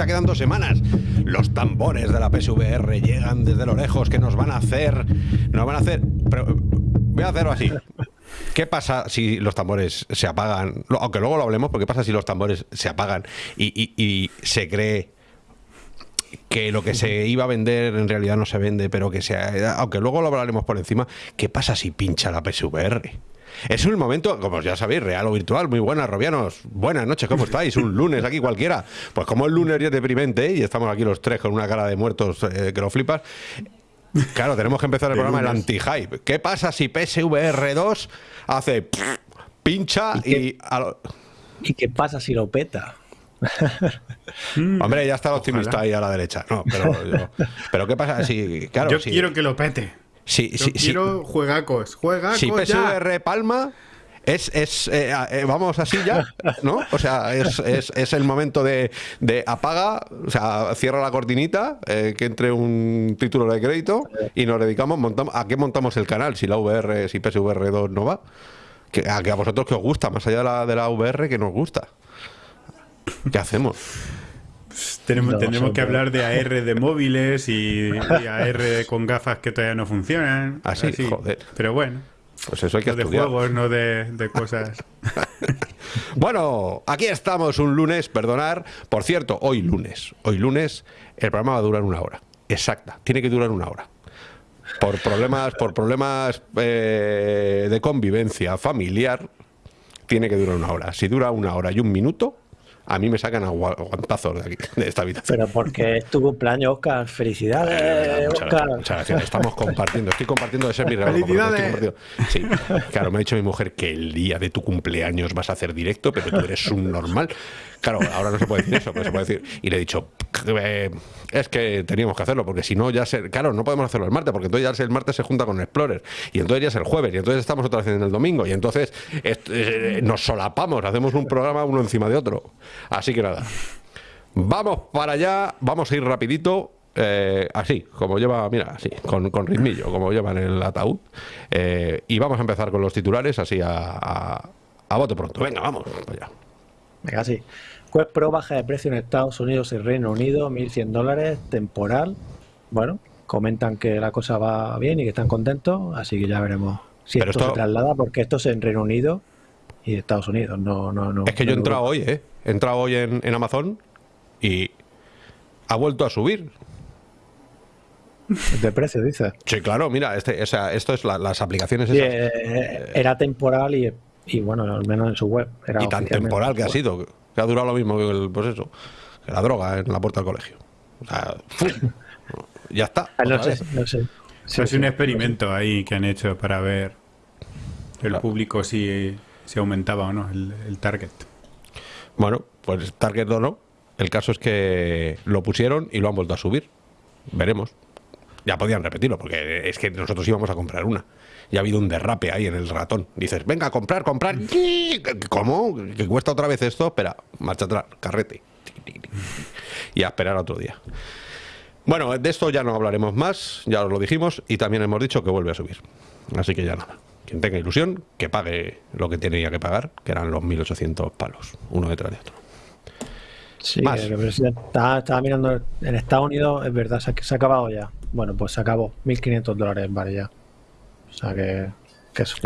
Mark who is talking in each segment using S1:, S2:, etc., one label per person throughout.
S1: A nada, o sea, quedan dos semanas. Los tambores de la PSVR llegan desde lo lejos, que nos van a hacer, nos van a hacer, pero voy a hacerlo así. ¿Qué pasa si los tambores se apagan? Aunque luego lo hablemos, pero ¿qué pasa si los tambores se apagan y, y- y se cree que lo que se iba a vender en realidad no se vende, pero que sea, aunque luego lo hablaremos por encima, ¿qué pasa si pincha la PSVR? Es un momento, como ya sabéis, real o virtual. Muy buenas, Robianos. Buenas noches, ¿cómo estáis? Un lunes aquí cualquiera. Pues como el lunes ya es deprimente y estamos aquí los tres con una cara de muertos eh, que lo flipas. Claro, tenemos que empezar el
S2: De
S1: programa el
S2: lunes.
S1: anti-hype. ¿Qué pasa si PSVR 2 hace pincha
S3: ¿Y qué?
S1: y... a lo-
S3: ¿Y qué pasa si lo peta?
S1: Hombre, ya está el optimista
S2: Ojalá.
S1: ahí a la derecha. No, pero, yo- pero ¿qué pasa si... Claro,
S2: Yo
S1: si-
S2: quiero que lo pete.
S1: Si-
S2: Yo
S1: si-
S2: quiero juegacos. Juegacos
S1: si
S2: ya.
S1: PSVR palma, es, es eh, eh, vamos así ya, ¿no? O sea, es, es- es el momento de, de apaga, o sea, cierra la cortinita, eh, que entre un título de crédito y nos dedicamos, montamos, ¿a qué montamos el canal? Si la VR, si PSVR 2 no va. Que, a, que a vosotros que os gusta, más allá de la, de la VR, que nos gusta. ¿Qué hacemos?
S2: Tenemos,
S3: No,
S2: tendremos que
S3: de-
S2: hablar de AR de móviles y, y AR con gafas que todavía no funcionan.
S1: Así, joder.
S2: Pero bueno,
S1: Pues eso hay que
S2: de
S1: estudiar.
S2: juegos, no de, de cosas.
S1: Bueno, aquí estamos un lunes, perdonar. Por cierto, hoy lunes. Hoy lunes el programa va a durar una hora. Exacta, tiene que durar una hora. Por problemas, por problemas eh, de convivencia familiar, tiene que durar una hora. Si dura una hora y un minuto, a mí me sacan aguantazos de aquí, de esta habitación.
S3: Pero porque es tu cumpleaños, Oscar. Felicidades,
S1: Eh, muchas,
S3: Oscar.
S1: gracias, muchas gracias. Estamos compartiendo, estoy compartiendo ese es mi regalo. compartiendo. Sí, claro, me ha dicho mi mujer que el día de tu cumpleaños vas a hacer directo, pero tú eres un normal. Claro, ahora no se puede decir eso, pero se puede decir. Y le he dicho, eh, es que teníamos que hacerlo, porque si no, ya se. Claro, no podemos hacerlo el martes, porque entonces ya el martes se junta con el Explorer, y entonces ya es el jueves, y entonces estamos otra vez en el domingo, y entonces eh, nos solapamos, hacemos un programa uno encima de otro. Así que nada. Vamos para allá, vamos a ir rapidito, eh, así, como lleva, mira, así, con, con ritmillo, como lleva en el ataúd. Eh, y vamos a empezar con los titulares, así a, a, a bote pronto. Venga, vamos para allá.
S3: Venga, sí. Quest Pro baja de precio en Estados Unidos y Reino Unido, 1.100 dólares, temporal. Bueno, comentan que la cosa va bien y que están contentos, así que ya veremos si
S1: Pero
S3: esto,
S1: esto-
S3: se traslada, porque esto es en Reino Unido y Estados Unidos, no, no, no.
S1: Es que yo he entrado hoy, ¿eh? He entrado hoy en, en Amazon y ha vuelto a subir.
S3: De precio, dices.
S1: Sí, claro, mira, este, o sea, esto es la- las aplicaciones esas.
S3: eh, era temporal y, y bueno, al menos en su web. Era
S1: y tan temporal que ha sido, que ha durado lo mismo que el, pues eso, que la droga en la puerta del colegio. O sea, ya está.
S3: Ah, no sé, no sé. Sí,
S2: es
S3: sí,
S2: un experimento ahí que han hecho para ver el
S1: Claro.
S2: público si, si aumentaba o no el, el target.
S1: Bueno, pues Target o no. El caso es que lo pusieron y lo han vuelto a subir. Veremos. Ya podían repetirlo, porque es que nosotros íbamos a comprar una. Y ha habido un derrape ahí en el ratón. Dices, venga, a comprar, comprar. ¿Cómo? ¿Que cuesta otra vez esto? Espera, marcha atrás, carrete. Y a esperar otro día. Bueno, de esto ya no hablaremos más, ya os lo dijimos, y también hemos dicho que vuelve a subir. Así que ya nada. Quien tenga ilusión, que pague lo que tenía que pagar, que eran los 1.800 palos, uno detrás de otro.
S3: Sí,
S1: Más.
S3: estaba, estaba mirando en Estados Unidos, es verdad, se ha, se ha acabado ya. Bueno, pues se acabó, 1.500 dólares vale ya. O sea que, que eso.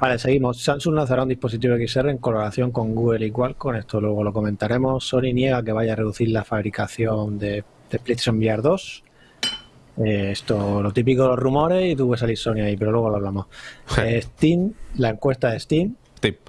S3: Vale, seguimos. Samsung lanzará un dispositivo XR en colaboración con Google y Qualcomm. Esto luego lo comentaremos. Sony niega que vaya a reducir la fabricación de, de PlayStation VR 2. Eh, esto, lo típico de los rumores y tuvo que salir Sony ahí, pero luego lo hablamos. Eh, Steam, la encuesta de Steam,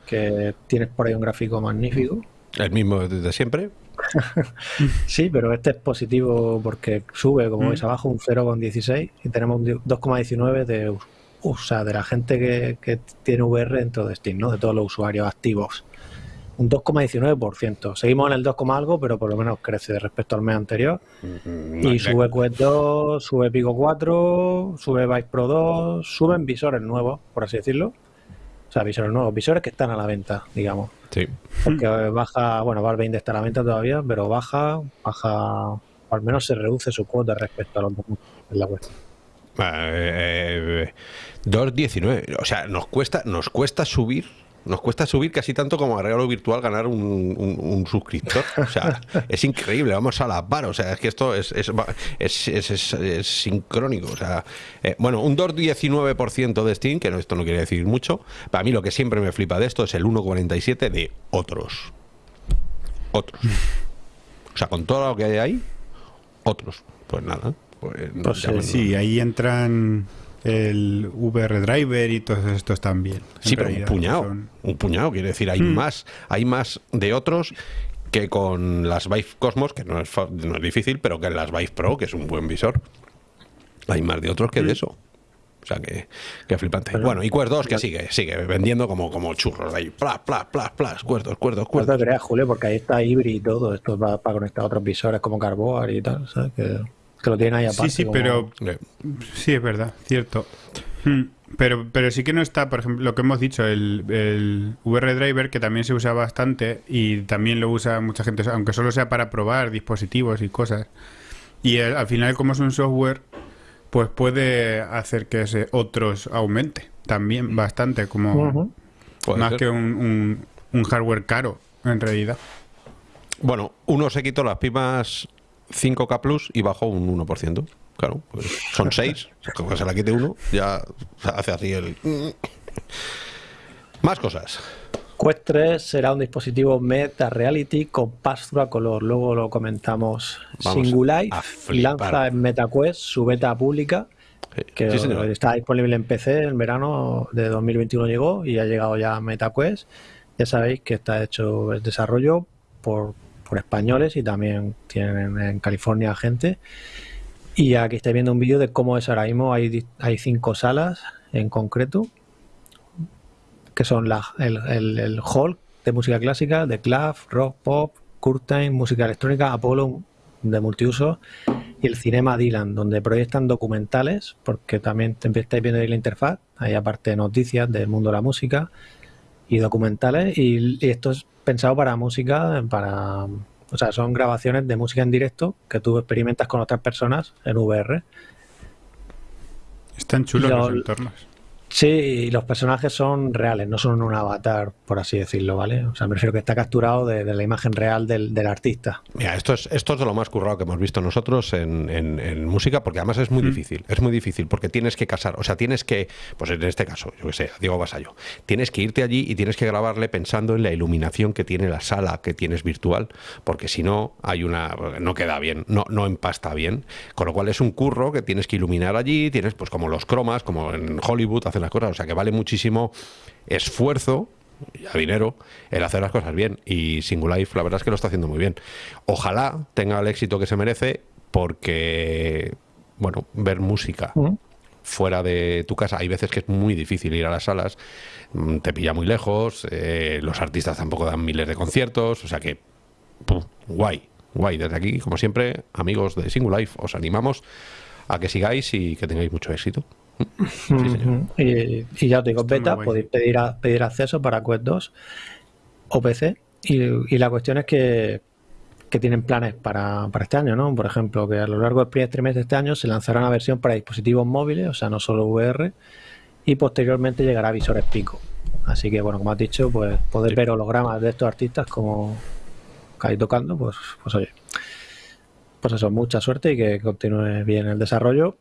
S3: que tienes por ahí un gráfico magnífico.
S1: el mismo desde siempre.
S3: Sí, pero este es positivo porque sube, como veis abajo, un 0,16 y tenemos un 2,19 de, o sea, de la gente que, que tiene VR dentro de Steam, ¿no? De todos los usuarios activos. Un 2,19%. Seguimos en el 2, algo, pero por lo menos crece respecto al mes anterior. Y sube Quest 2, sube Pico 4, sube Vice Pro 2, suben visores nuevos, por así decirlo. O sea, visores nuevos, visores que están a la venta, digamos.
S1: Sí.
S3: Porque baja, bueno, Valve 20 está a la venta todavía, pero baja, baja, o al menos se reduce su cuota respecto a los en la web.
S1: Eh, 2.19. O sea, nos cuesta, nos cuesta subir. Nos cuesta subir casi tanto como a regalo virtual ganar un, un- un suscriptor. O sea, es increíble, vamos a la par. O sea, es que esto es, es, es, es- es- es sincrónico. O sea, eh, bueno, un 2,19% de Steam, que no, esto no quiere decir mucho. Para mí lo que siempre me flipa de esto es el 1,47 de otros. Otros. O sea, con todo lo que hay ahí, otros. Pues nada. Pues,
S3: Pues
S1: llámenlo.
S2: Sí, ahí entran el VR Driver y todos estos también.
S1: Sí, pero un puñado.
S2: son-
S1: Un puñado, quiere decir, hay más, hay más de otros que con las Vive Cosmos, que no es, fa- no es difícil, pero que en las Vive Pro, que es un buen visor. Hay más de otros que de eso. O sea que, que flipante.
S3: Pero-
S1: bueno, y Quest 2 que sigue, sigue vendiendo como, como churros ahí. Plas, plas, plas, plas, Quest 2, Quest 2,
S3: No te
S1: 2.
S3: creas, Julio, porque ahí está Hybrid y todo. Esto va para conectar a otros visores como Carboard y tal, ¿sabes? Que, que lo tienen ahí aparte.
S2: Sí, sí,
S3: como-
S2: pero
S1: Eh,
S2: Sí, es verdad, cierto. Hmm, Pero, pero sí que no está, por ejemplo, lo que hemos dicho, el, el VR Driver, que también se usa bastante y también lo usa mucha gente, aunque solo sea para probar dispositivos y cosas. Y el- al final, como es un software, pues puede hacer que ese otros aumente también bastante, como más
S1: ser.
S2: que un, un- un hardware caro, en realidad.
S1: Bueno, uno se quitó las pipas 5K Plus y bajó un 1%. Claro, pues son 6. Como se la quite uno, ya hace así el. Más cosas.
S3: Quest 3 será un dispositivo Meta Reality con pass-through a color. Luego lo comentamos. Singulife lanza en MetaQuest su beta pública, que
S1: sí,
S3: está disponible en PC en verano de 2021 llegó y ha llegado ya MetaQuest. Ya sabéis que está hecho el desarrollo por, españoles y también tienen en California gente. Y aquí estáis viendo un vídeo de cómo es ahora mismo. Hay, hay cinco salas en concreto que son la, el, el, hall de música clásica, de club, rock, pop, curtain, música electrónica, Apollo de multiuso y el cinema Dylan, donde proyectan documentales, porque también estáis viendo ahí la interfaz, hay aparte noticias del mundo de la música y documentales, y, y esto es pensado para música, para, o sea, son grabaciones de música en directo que tú experimentas con otras personas en VR.
S2: Están chulos
S3: Lo-
S2: los entornos.
S3: Sí, y los personajes son reales, no son un avatar, por así decirlo, ¿vale? O sea, me refiero que está capturado de, de la imagen real del, del artista.
S1: Mira, esto es, esto es de lo más currado que hemos visto nosotros en, en- en música, porque además es muy difícil, es muy difícil, porque tienes que casar, o sea, tienes que, pues en este caso, yo que sé, Diego Vasallo, tienes que irte allí y tienes que grabarle pensando en la iluminación que tiene la sala que tienes virtual, porque si no, hay una, no queda bien, no, no empasta bien, con lo cual es un curro que tienes que iluminar allí, tienes pues como los cromas, como en Hollywood hacen las cosas, o sea, que vale muchísimo esfuerzo y a dinero el hacer las cosas bien. Y Singulife, la verdad es que lo está haciendo muy bien. Ojalá tenga el éxito que se merece, porque, bueno, ver música fuera de tu casa, hay veces que es muy difícil ir a las salas, mm, te pilla muy lejos, eh, los artistas tampoco dan miles de conciertos, o sea que, pum, guay, guay. Desde aquí, como siempre, amigos de Singulife, os animamos a que sigáis y que tengáis mucho éxito. Sí.
S3: Y, y ya os digo,
S2: Está
S3: beta, podéis pedir, a- pedir acceso para Quest 2 o PC. Y, y la cuestión es que, que tienen planes para, para este año, ¿no? Por ejemplo, que a lo largo del primer trimestre de este año se lanzará una versión para dispositivos móviles, o sea, no solo VR, y posteriormente llegará a visores pico. Así que, bueno, como has dicho, pues poder
S1: Sí.
S3: ver hologramas de estos artistas como que hay tocando, pues, pues oye, pues eso, mucha suerte y que continúe bien el desarrollo.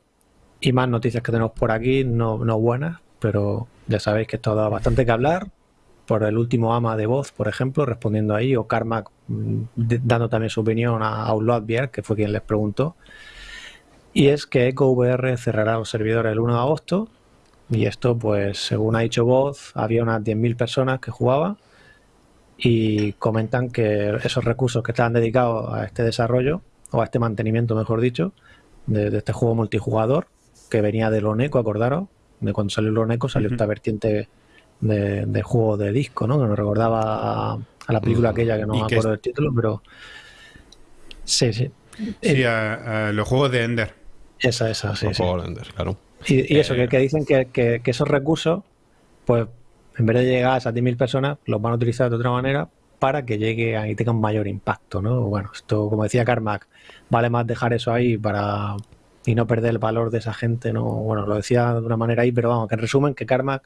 S3: Y más noticias que tenemos por aquí, no, no buenas, pero ya sabéis que esto ha dado bastante que hablar. Por el último ama de voz, por ejemplo, respondiendo ahí, o Carmack mm, dando también su opinión a Outlaw VR, que fue quien les preguntó. Y es que EcoVR cerrará los servidores el 1 de agosto. Y esto, pues, según ha dicho Voz, había unas 10.000 personas que jugaban. Y comentan que esos recursos que estaban dedicados a este desarrollo, o a este mantenimiento, mejor dicho, de este juego multijugador, que venía del Oneco, acordaros, de cuando salió el Oneco salió esta vertiente de, de juego de disco, ¿no? Que nos recordaba a- a la película
S1: Mm.
S3: aquella que no me acuerdo del título, pero sí, sí.
S2: Sí, a, a los juegos de Ender.
S3: Esa, esa, sí,
S1: Los
S3: sí.
S1: juegos Enders, claro.
S3: Y, y eso,
S1: Eh,
S3: que, que dicen que, que- que esos recursos, pues en vez de llegar a esas 10.000 personas, los van a utilizar de otra manera para que llegue a- y tenga un mayor impacto, ¿no? Bueno, esto, como decía Carmack, vale más dejar eso ahí para y no perder el valor de esa gente, ¿no? Bueno, lo decía de una manera ahí, pero vamos, que en resumen, que Carmack,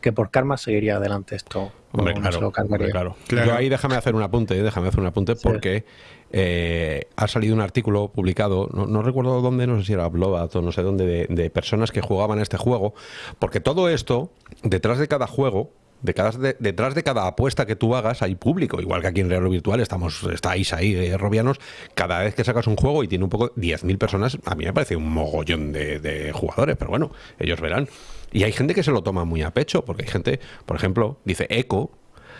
S3: que por Karma seguiría adelante esto.
S1: Hombre,
S3: no-
S1: claro, hombre, claro.
S2: Claro.
S1: Yo ahí déjame hacer un apunte, eh, déjame hacer un apunte
S3: Sí.
S1: porque eh, ha salido un artículo publicado, no, no recuerdo dónde, no sé si era Blobat o no sé dónde, de, de personas que jugaban este juego, porque todo esto, detrás de cada juego, de cada, de- detrás de cada apuesta que tú hagas hay público, igual que aquí en Real Virtual estamos, estáis ahí, eh, Robianos, cada vez que sacas un juego y tiene un poco 10.000 personas, a mí me parece un mogollón de, de jugadores, pero bueno, ellos verán. Y hay gente que se lo toma muy a pecho, porque hay gente, por ejemplo, dice Eco,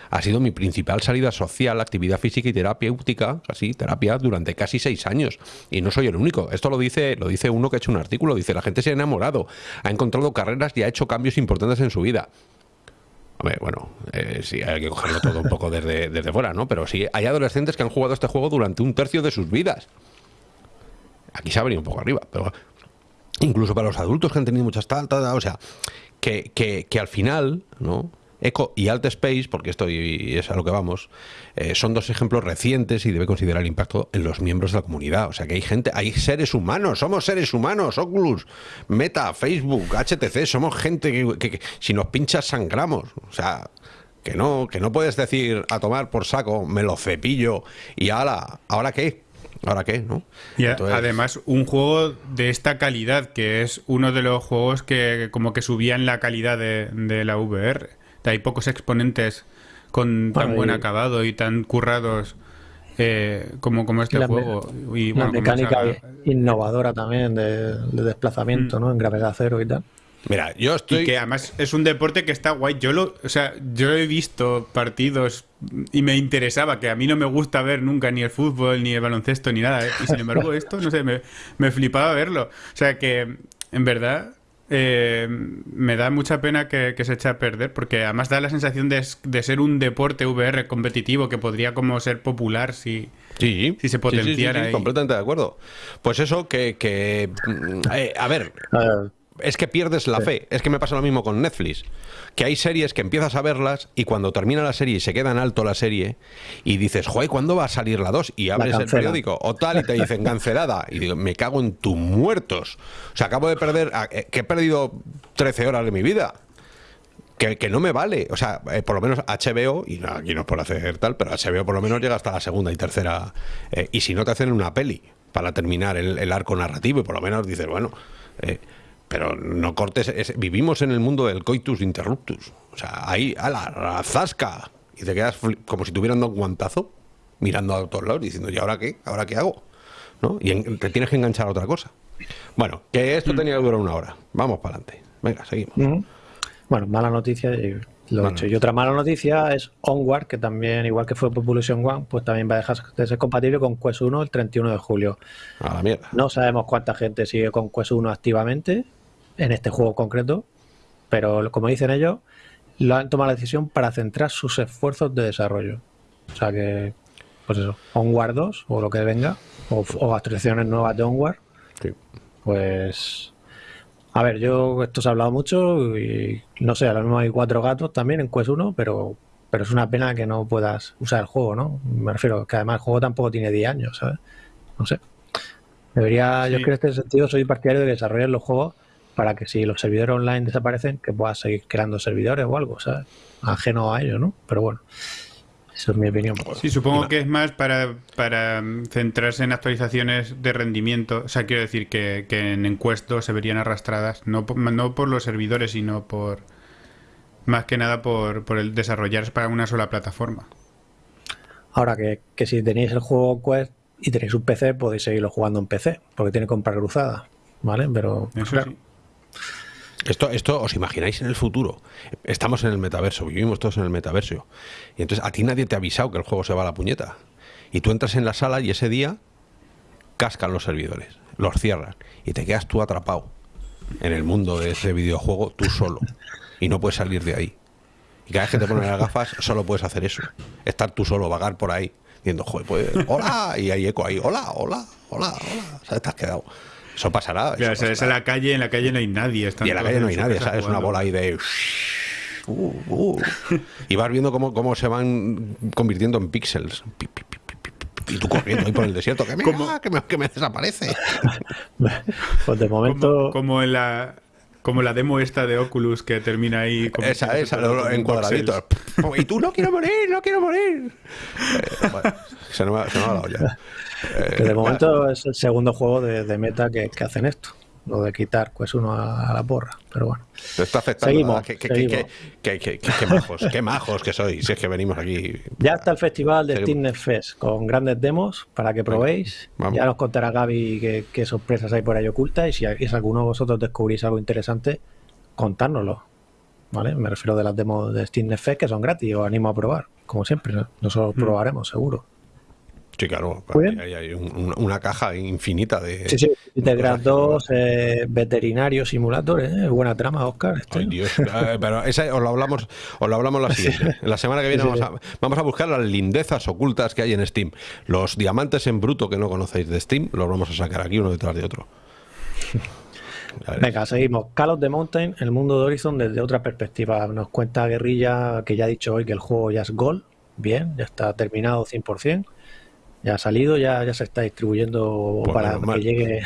S1: ha sido mi principal salida social, actividad física y terapéutica, así, terapia, durante casi seis años. Y no soy el único. Esto lo dice, lo dice uno que ha hecho un artículo. Dice, la gente se ha enamorado, ha encontrado carreras y ha hecho cambios importantes en su vida. Hombre, bueno, eh, sí, hay que cogerlo todo un poco desde, desde fuera, ¿no? Pero sí, hay adolescentes que han jugado este juego durante un tercio de sus vidas. Aquí se ha venido un poco arriba, pero incluso para los adultos que han tenido muchas tal, o sea, que, que, que al final, ¿no? Eco y Alt Space, porque esto y es a lo que vamos, eh, son dos ejemplos recientes y debe considerar el impacto en los miembros de la comunidad. O sea que hay gente, hay seres humanos, somos seres humanos, Oculus, Meta, Facebook, HTC, somos gente que, que- que si nos pinchas sangramos. O sea, que no, que no puedes decir a tomar por saco, me lo cepillo y ala, ¿ahora qué? ¿Ahora qué? ¿No?
S2: Y a-
S1: Entonces-
S2: además, un juego de esta calidad, que es uno de los juegos que como que subían la calidad de, de la VR. Hay pocos exponentes con tan
S3: Bueno,
S2: buen
S3: y-
S2: acabado y tan currados eh, como, como este
S3: La
S2: juego. Y,
S3: Una
S2: bueno, como
S3: mecánica
S2: esa-
S3: innovadora también de, de desplazamiento, ¿no? En gravedad cero y tal.
S1: Mira, yo estoy...
S2: Y que además es un deporte que está guay. Yo lo, o sea, yo he visto partidos y me interesaba, que a mí no me gusta ver nunca ni el fútbol, ni el baloncesto, ni nada. ¿eh? Y sin embargo, esto, no sé, me, me flipaba verlo. O sea que, en verdad, eh, me da mucha pena que, que se eche a perder, porque además da la sensación de, de ser un deporte VR competitivo que podría como ser popular si...
S1: Sí,
S2: Si se potenciara ahí.
S1: completamente de acuerdo. Pues eso que, que mm, eh, a ver, es que pierdes la fe. Es que me pasa lo mismo con Netflix. Que hay series que empiezas a verlas y cuando termina la serie y se queda en alto la serie y dices, joder, ¿cuándo va a salir la 2? Y abres el periódico o tal y te dicen cancelada. Y digo, me cago en tus muertos. O sea, acabo de perder, a- eh, que he perdido 13 horas de mi vida. Que, que no me vale. O sea, eh, por lo menos HBO, y aquí no es por hacer tal, pero HBO por lo menos llega hasta la segunda y tercera. eh, y si no te hacen una peli para terminar el, el arco narrativo, y por lo menos dices, bueno, eh, pero no cortes. es- vivimos en el mundo del coitus interruptus. O sea, ahí, a la, zasca. Y te quedas como si tuvieran dado un guantazo, mirando a todos lados, diciendo, ¿y ahora qué? ¿Ahora qué hago? ¿No? Y en- te tienes que enganchar a otra cosa. Bueno, que esto tenía que durar una hora. Vamos para adelante. Venga, seguimos.
S3: Ujú. Bueno, mala noticia, y lo he. Y otra mala noticia es Onward, que también, igual que fue Population One, pues también va a dejar de ser compatible con Quest 1 el 31 de julio.
S1: A la mierda.
S3: No sabemos cuánta gente sigue con Quest 1 activamente en este juego concreto, pero como dicen ellos, lo han tomado la decisión para centrar sus esfuerzos de desarrollo. O sea que, pues eso, Onward 2 o lo que venga, o, o actualizaciones nuevas de Onward,
S1: Sí.
S3: pues. A ver, yo esto se ha hablado mucho y no sé, ahora mismo hay cuatro gatos también en Quest 1, pero, pero es una pena que no puedas usar el juego, ¿no? Me refiero que además el juego tampoco tiene 10 años, ¿sabes? No sé. Debería, yo creo que en este sentido soy partidario de que desarrollen los juegos para que si los servidores online desaparecen, que puedas seguir creando servidores o algo, ¿sabes? Ajeno a ello, ¿no? Pero bueno, eso es mi opinión.
S2: Sí, supongo que es más para, para mm, centrarse en actualizaciones de rendimiento. O sea, quiero decir que, que en encuestos se verían arrastradas, no por, no por los servidores, sino por más que nada por, por el desarrollarse para una sola plataforma.
S3: Ahora que, que si tenéis el juego Quest y tenéis un PC, podéis seguirlo jugando en PC, porque tiene compra cruzada, ¿vale? Pero
S2: Eso
S3: claro,
S2: sí.
S1: Esto, esto os imagináis en el futuro. Estamos en el metaverso, vivimos todos en el metaverso. Y entonces a ti nadie te ha avisado que el juego se va a la puñeta. Y tú entras en la sala y ese día cascan los servidores, los cierran y te quedas tú atrapado en el mundo de ese videojuego tú solo y no puedes salir de ahí. Y cada vez que te pones las gafas, solo puedes hacer eso. Estar tú solo, vagar por ahí, diciendo, joder, pues, hola, y hay eco ahí, hola, hola, hola, hola. O sea, te has quedado. Eso pasará. Eso
S2: o sea, es
S1: pasará.
S2: en la calle, en la calle no hay nadie. están
S1: Y en la calle no hay nadie, ¿sabes? Una
S2: jugando.
S1: bola ahí de. Uh, uh. Y vas viendo cómo, cómo se van convirtiendo en píxeles. Y tú corriendo ahí por el desierto. Que me,
S2: ¿Cómo?
S1: que me, que me desaparece.
S3: Pues de momento.
S2: Como, como en la como la demo esta de Oculus que termina ahí como
S1: Esa, esa, lo- en cuadraditos. Y tú no quiero morir, no quiero morir. Eh, bueno, se nos va, se nos va la olla. Eh,
S3: Que de momento es el segundo juego de, de meta que, que hacen esto. Lo de quitar pues uno a, a la porra. Pero bueno.
S1: Te está afectando.
S3: Seguimos.
S1: Qué, qué-
S3: seguimos.
S1: qué- qué- qué- qué- qué majos, qué majos que sois. Si es que venimos aquí.
S3: Ya está el festival de. Steam Fest con grandes demos para que probéis.
S1: vamos.
S3: Ya nos contará Gaby qué, sorpresas hay por ahí ocultas y si, y si alguno de vosotros descubrís algo interesante, contárnoslo. ¿Vale? Me refiero de las demos de Steam Fest que son gratis, os animo a probar, como siempre. ¿no? Nosotros probaremos, seguro.
S1: Sí, claro. Hay, hay un- un- una caja infinita de.
S3: Sí, sí. Integrar dos eh, veterinario simulator, ¿eh? Buena trama, Oscar. este.
S1: Ay, Dios. Eh, Pero esa os lo hablamos, os lo hablamos la siguiente. La semana que viene
S3: Sí,
S1: vamos, a, vamos a buscar las lindezas ocultas que hay en Steam. Los diamantes en bruto que no conocéis de Steam, los vamos a sacar aquí uno detrás de otro.
S3: Venga, seguimos. Call of the Mountain, el mundo de Horizon desde otra perspectiva. Nos cuenta Guerrilla que ya ha dicho hoy que el juego ya es Gol. Bien, ya está terminado 100%. Ya ha salido, ya, ya se está distribuyendo para que
S1: mal.
S3: llegue en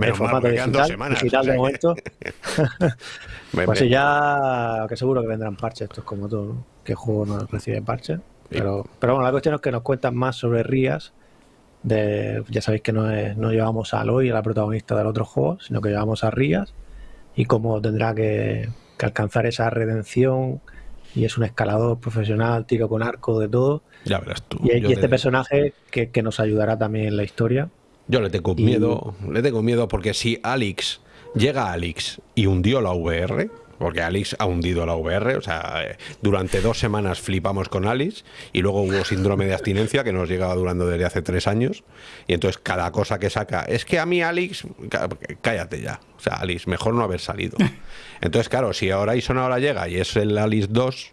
S1: Menos mal,
S3: formato
S1: dos
S3: digital,
S1: semanas,
S3: digital
S1: o sea
S3: de momento. Pues sí, ya que seguro que vendrán parches, esto es como todo, ¿no? que el juego no recibe parches. Pero, pero bueno, la cuestión es que nos cuentan más sobre Rías. De, ya sabéis que no, es- no llevamos a Aloy, a la protagonista del otro juego, sino que llevamos a Rías y cómo tendrá que, que alcanzar esa redención. Y es un escalador profesional, tiro con arco, de todo.
S1: Ya verás tú.
S3: Y, este personaje que, que nos ayudará también en la historia.
S1: Yo le tengo
S3: Y-
S1: miedo, le tengo miedo porque si Alex llega a Alex y hundió la VR, porque Alex ha hundido la VR, o sea, eh, durante dos semanas flipamos con Alex y luego hubo síndrome de abstinencia que nos llegaba durando desde hace tres años y entonces cada cosa que saca, es que a mí Alex, cá- cállate ya, o sea, Alex, mejor no haber salido. Entonces, claro, si ahora Horizon ahora llega y es el Alex 2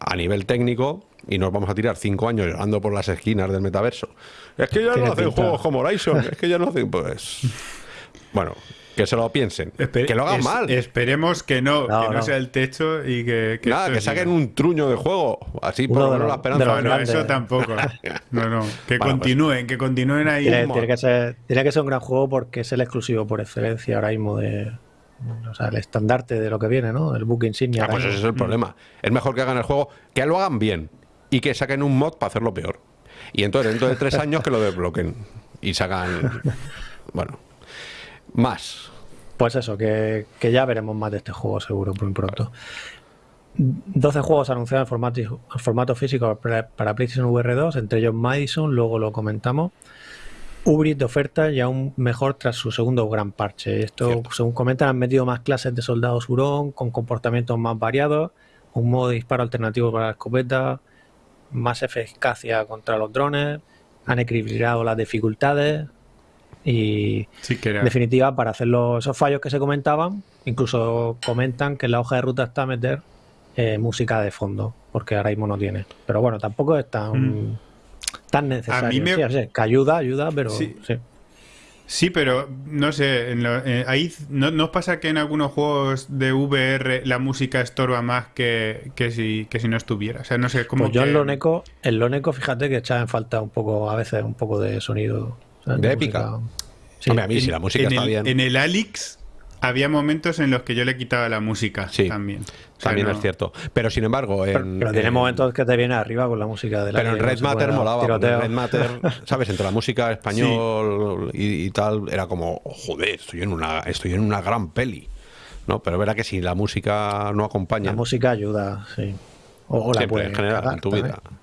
S1: a nivel técnico y nos vamos a tirar cinco años llorando por las esquinas del metaverso. Es que ya no hacen
S3: pinta.
S1: juegos como Horizon, es que ya no hacen, pues... Bueno, que se lo piensen.
S2: Espe-
S1: que lo hagan
S2: es-
S1: mal.
S2: Esperemos que no,
S3: No,
S2: que no,
S3: no.
S2: sea el techo y que. que
S1: Nada, que saquen un truño de juego. Así por lo menos la esperanza.
S2: No, no, eso tampoco. No, no. Que
S1: Bueno, pues-
S2: continúen, que continúen ahí.
S3: Tiene, tiene que ser, tiene que ser un gran juego porque es el exclusivo por excelencia ahora mismo de. O sea, el estandarte de lo que viene, ¿no? El book insignia.
S1: Ah, pues ese es el problema. Es mejor que hagan el juego, que lo hagan bien y que saquen un mod para hacerlo peor. Y entonces dentro de tres años que lo desbloquen y sacan... Bueno, más.
S3: Pues eso, que, que ya veremos más de este juego seguro muy pronto. 12 juegos anunciados en formato, en formato físico para, para PlayStation VR 2, entre ellos Madison, luego lo comentamos. Ubris de oferta y aún mejor tras su segundo gran parche. Esto,
S1: Cierto.
S3: según comentan, han metido más clases de soldados hurón con comportamientos más variados, un modo de disparo alternativo para la escopeta, más eficacia contra los drones, han equilibrado las dificultades y
S2: Sí, que era.
S3: en definitiva, para hacer los- esos fallos que se comentaban, incluso comentan que en la hoja de ruta está meter eh, música de fondo, porque ahora mismo no tiene. Pero bueno, tampoco es tan,
S2: Mm.
S3: tan necesario.
S2: A mí me-
S3: Sí, o sea, que ayuda, ayuda, pero
S2: Sí.
S3: sí.
S2: Sí, pero no sé, en lo- eh, ahí ¿no, ¿no pasa que en algunos juegos de VR la música estorba más que, que, si, que si no estuviera? O sea, no sé, como
S3: Pues yo
S2: que-
S3: en Loneco, en Loneco, fíjate que echaba en falta un poco, a veces, un poco de sonido.
S1: De épica.
S3: Sí.
S1: Hombre, a mí si la música
S2: en
S1: está
S2: el,
S1: bien...
S2: En el Alix había momentos en los que yo le quitaba la música
S1: Sí,
S2: también. O sea,
S1: También
S2: no-
S1: es cierto. Pero sin embargo,
S3: pero,
S1: en,
S3: pero tiene
S1: en-
S3: momentos que te viene arriba con la música de la
S1: Pero en
S3: no
S1: Red Matter molaba. en Red Matter, ¿sabes? Entre la música español y, y tal, era como, joder, estoy en una, estoy en una gran peli. ¿No? Pero verá que si la música no acompaña,
S3: La música ayuda, sí. O, o la
S1: siempre,
S3: puede
S1: en general, en tu
S3: también.
S1: vida.
S3: Sí,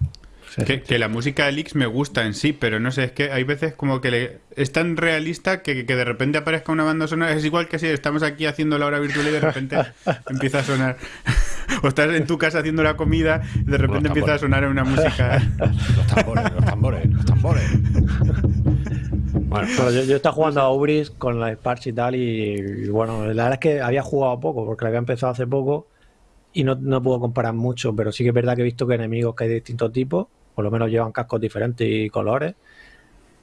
S2: Que, la música de Alix me gusta en sí, pero no sé, es que hay veces como que le- es tan realista que, que de repente aparezca una banda sonora. Es igual que si estamos aquí haciendo la hora virtual y de repente empieza a sonar. o estás en tu casa haciendo la comida y de repente empieza a sonar una música.
S1: Los tambores, los tambores, los tambores. Bueno,
S3: Pero yo, yo estaba jugando a Ubris con la Sparks y tal, y, y bueno, la verdad es que había jugado poco, porque la había empezado hace poco, y no, no puedo comparar mucho, pero sí que es verdad que he visto que enemigos que hay de distintos tipos, por lo menos llevan cascos diferentes y colores,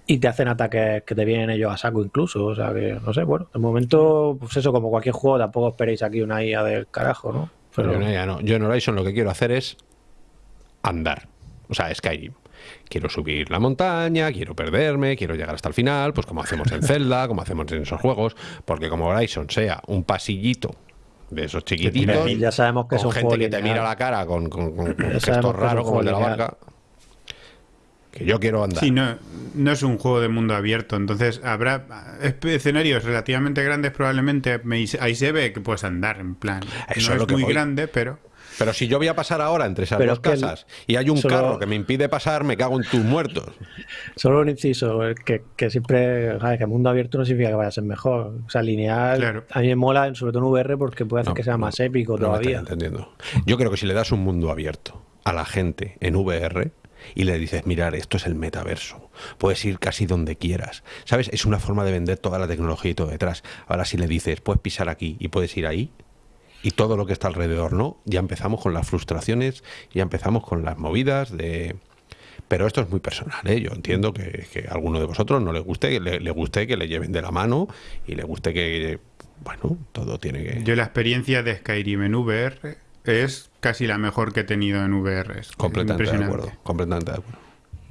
S3: y te hacen ataques que te vienen ellos a saco incluso. O sea que, no sé, bueno, de momento, pues eso, como cualquier juego, tampoco esperéis aquí una IA del carajo, ¿no?
S1: Pero yo, no, ya no. yo en Horizon lo que quiero hacer es andar. O sea, Skyrim. Quiero subir la montaña, quiero perderme, quiero llegar hasta el final, pues como hacemos en Zelda, como hacemos en esos juegos, porque como Horizon sea un pasillito de esos chiquititos,
S3: ya sabemos que
S1: con
S3: es un
S1: gente
S3: juego
S1: que te mira la cara con, con, con- gestos raros como el de la barca, que yo quiero andar.
S2: Sí, no, no es un juego de mundo abierto, entonces habrá escenarios relativamente grandes probablemente, me- ahí se ve que puedes andar en plan.
S1: Eso
S2: no
S1: es lo
S2: es
S1: que
S2: muy
S1: voy.
S2: grande, pero...
S1: Pero si yo voy a pasar ahora entre esas
S3: Pero
S1: dos
S3: es que el-
S1: casas y hay un
S3: solo-
S1: carro que me impide pasar, me cago en tus muertos.
S3: Solo un inciso, el que, que siempre, que mundo abierto no significa que vaya a ser mejor. O sea, lineal,
S2: Claro.
S3: a mí me mola, sobre todo en VR, porque puede hacer
S1: No,
S3: que sea
S1: no,
S3: más épico
S1: no
S3: todavía.
S1: estáis entendiendo. Yo creo que si le das un mundo abierto a la gente en VR y le dices, mirar, esto es el metaverso, puedes ir casi donde quieras, ¿sabes? Es una forma de vender toda la tecnología y todo detrás. Ahora si le dices, puedes pisar aquí y puedes ir ahí, y todo lo que está alrededor, ¿no? Ya empezamos con las frustraciones, ya empezamos con las movidas de... Pero esto es muy personal, ¿eh? Yo entiendo que, a alguno de vosotros no le guste, que le, le guste que le lleven de la mano y le guste que, bueno, todo tiene que...
S2: Yo la experiencia de Skyrim en VR es casi la mejor que he tenido en VR. Es
S1: Completamente de acuerdo, completamente de acuerdo.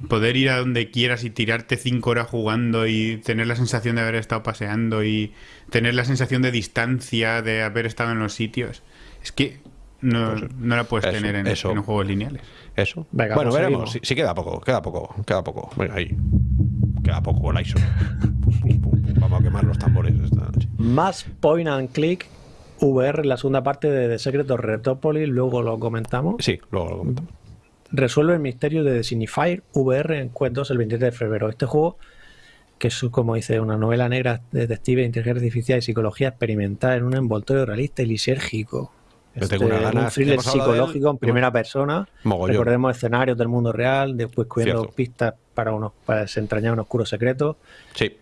S2: Poder ir a donde quieras y tirarte cinco horas jugando y tener la sensación de haber estado paseando y tener la sensación de distancia de haber estado en los sitios. Es que no,
S1: Pues,
S2: no la puedes
S1: eso,
S2: tener en,
S1: eso.
S2: en los juegos lineales.
S1: Eso.
S3: Venga,
S1: bueno,
S3: pues
S1: veremos. sí, queda poco, queda poco, queda poco. Venga, ahí. Queda poco con ISO. Vamos a quemar los tambores esta noche.
S3: Más point and click VR, la segunda parte de The Secret of Retopolis, luego lo comentamos.
S1: Sí, luego lo comentamos.
S3: Resuelve el misterio de The Signifier VR en Quest 2 el 23 de febrero. Este juego, que es como dice, una novela negra detective, inteligencia artificial y psicología experimental en un envoltorio realista y lisérgico.
S1: Yo tengo
S3: Este,
S1: unas ganas.
S3: un thriller psicológico en primera persona.
S1: Mogollón.
S3: Recordemos escenarios del mundo real, después cubriendo pistas para, unos, para desentrañar un oscuro secreto.
S1: Sí.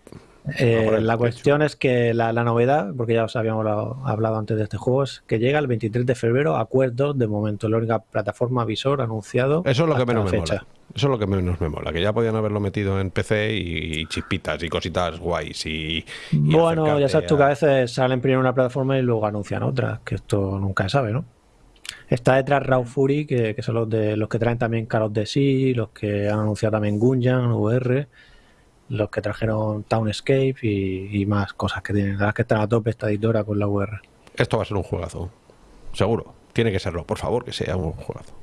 S3: Eh, la
S1: de
S3: cuestión es que la, la novedad, porque ya os habíamos hablado, hablado antes de este juego, es que llega el 23 de febrero a Quest 2 de momento, la única plataforma visor anunciado.
S1: Eso es lo que menos me
S3: fecha.
S1: mola. Eso es lo que menos me mola. Que ya podían haberlo metido en PC y, chispitas y cositas guays y. y
S3: Bueno, ya sabes tú que a veces salen primero una plataforma y luego anuncian otra, que esto nunca se sabe, ¿no? Está detrás Raw Fury, que, que son los de los que traen también Call of the Sea, los que han anunciado también Gunjan, VR, los que trajeron Townscape y, y más cosas que tienen. La verdad es que están a tope esta editora con la VR.
S1: Esto va a ser un juegazo. Seguro. Tiene que serlo. Por favor, que sea un juegazo.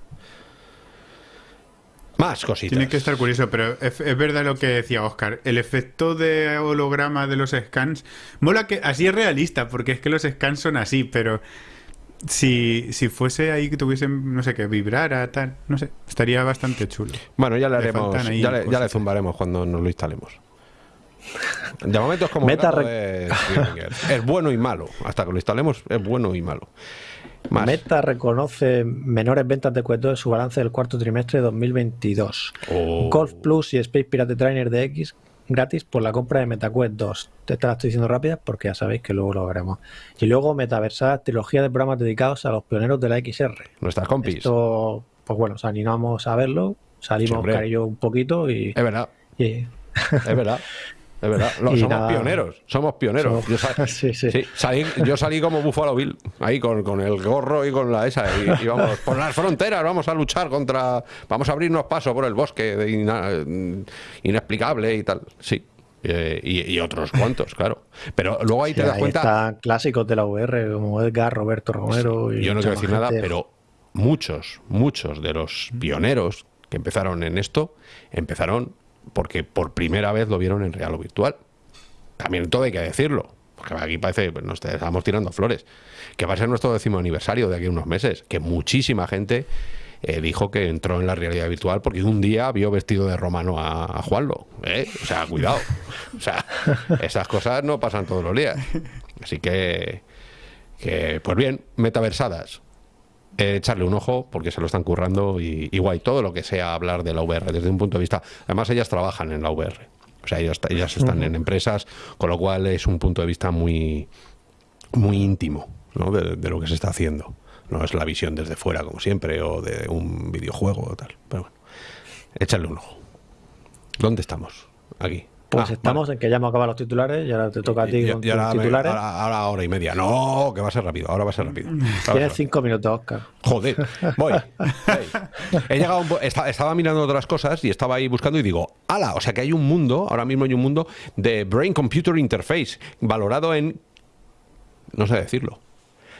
S1: Más cositas.
S2: Tiene que estar curioso, pero es, es verdad lo que decía Oscar. El efecto de holograma de los scans. Mola que así es realista, porque es que los scans son así, pero si, si fuese ahí que tuviesen, no sé, que vibrara, tal, no sé, estaría bastante chulo.
S1: Bueno, ya le haremos, ya le, ya le
S2: cosas.
S1: zumbaremos cuando nos lo instalemos. De momento es como
S3: Meta
S1: de. Es bueno y malo. Hasta que lo instalemos es bueno y malo. Más.
S3: Meta reconoce menores ventas de Quest 2 en su balance del cuarto trimestre de 2022.
S1: Oh.
S3: Golf Plus y Space Pirate Trainer de X gratis por la compra de MetaQuest 2. Te la estoy diciendo rápida porque ya sabéis que luego lo veremos. Y luego Metaversada, trilogía de programas dedicados a los pioneros de la XR.
S1: Nuestras compis.
S3: Esto, pues bueno, nos animamos a verlo.
S1: Sí,
S3: Salimos y yo un poquito y,
S1: Es verdad,
S3: y-
S1: es verdad. Es verdad. Somos
S3: nada.
S1: pioneros. Somos pioneros.
S3: Somos-
S1: Yo, sa-
S3: Sí, sí.
S1: sí, salí, yo salí como Buffalo Bill, ahí con, con el gorro y con la esa. Y, y vamos, por las fronteras, vamos a luchar contra. Vamos a abrirnos paso por el bosque de ina- inexplicable y tal. Sí. Eh, y, y otros cuantos, claro. Pero luego ahí te das
S3: ahí
S1: cuenta.
S3: están clásicos de la VR como Edgar, Roberto Romero. y
S1: Yo no quiero decir nada, pero muchos, muchos de los pioneros que empezaron en esto, empezaron porque por primera vez lo vieron en real o virtual. También todo hay que decirlo, porque aquí parece que nos estamos tirando flores. Que va a ser nuestro décimo aniversario de aquí a unos meses, que muchísima gente eh, dijo que entró en la realidad virtual porque un día vio vestido de romano a, a Juanlo. ¿eh? O sea, cuidado. O sea, esas cosas no pasan todos los días. Así que, que pues bien, metaversadas. Eh, echarle un ojo porque se lo están currando y, y guay, todo lo que sea hablar de la VR desde un punto de vista. Además, ellas trabajan en la VR. O sea, ellas, ellas están en empresas, con lo cual es un punto de vista muy, muy íntimo ¿no? de, de lo que se está haciendo. No es la visión desde fuera, como siempre, o de un videojuego o tal. Pero bueno, échale un ojo. ¿Dónde estamos? Aquí.
S3: Pues
S1: Ah,
S3: estamos
S1: vale.
S3: en que ya hemos acabado los titulares y ahora te toca a ti
S1: Y-
S3: con
S1: y ahora,
S3: tus
S1: me-
S3: titulares.
S1: ahora, ahora hora y media. No, que va a ser rápido. Ahora va a ser rápido. Ser
S3: Tienes cinco minutos, Oscar.
S1: Joder, voy. voy. He llegado un po- esta- estaba mirando otras cosas y estaba ahí buscando y digo, ala, o sea que hay un mundo, ahora mismo hay un mundo de Brain Computer Interface valorado en, no sé decirlo,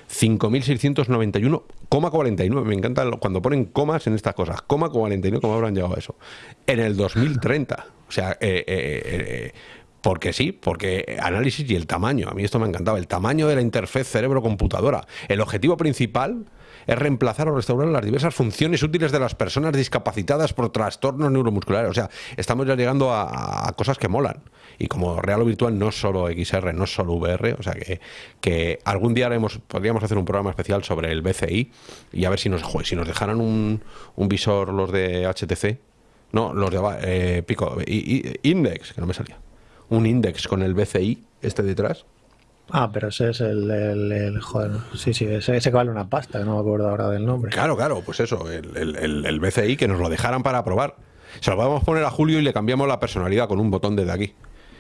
S1: 5.691,49. Me encanta cuando ponen comas en estas cosas. Coma 49, ¿cómo habrán llegado a eso? En el 2030. O sea, eh, eh, eh, porque sí, porque análisis y el tamaño. A mí esto me ha encantado. El tamaño de la interfaz cerebro-computadora. El objetivo principal es reemplazar o restaurar las diversas funciones útiles de las personas discapacitadas por trastornos neuromusculares. O sea, estamos ya llegando a cosas que molan. Y como real o virtual no es solo XR, no es solo VR, o sea que, que algún día haremos, podríamos hacer un programa especial sobre el BCI y a ver si nos, joder, si nos dejaran un, un visor los de HTC, no, los de eh, Pico, i- i- Index, que no me salía, un Index con el BCI este detrás.
S3: Ah, pero ese es el, el- el- joder, sí, sí, ese, ese que vale una pasta, que no me acuerdo ahora del nombre.
S1: Claro, claro, pues eso, el, el- BCI que nos lo dejaran para probar. Se lo podemos poner a Julio y le cambiamos la personalidad con un botón desde aquí.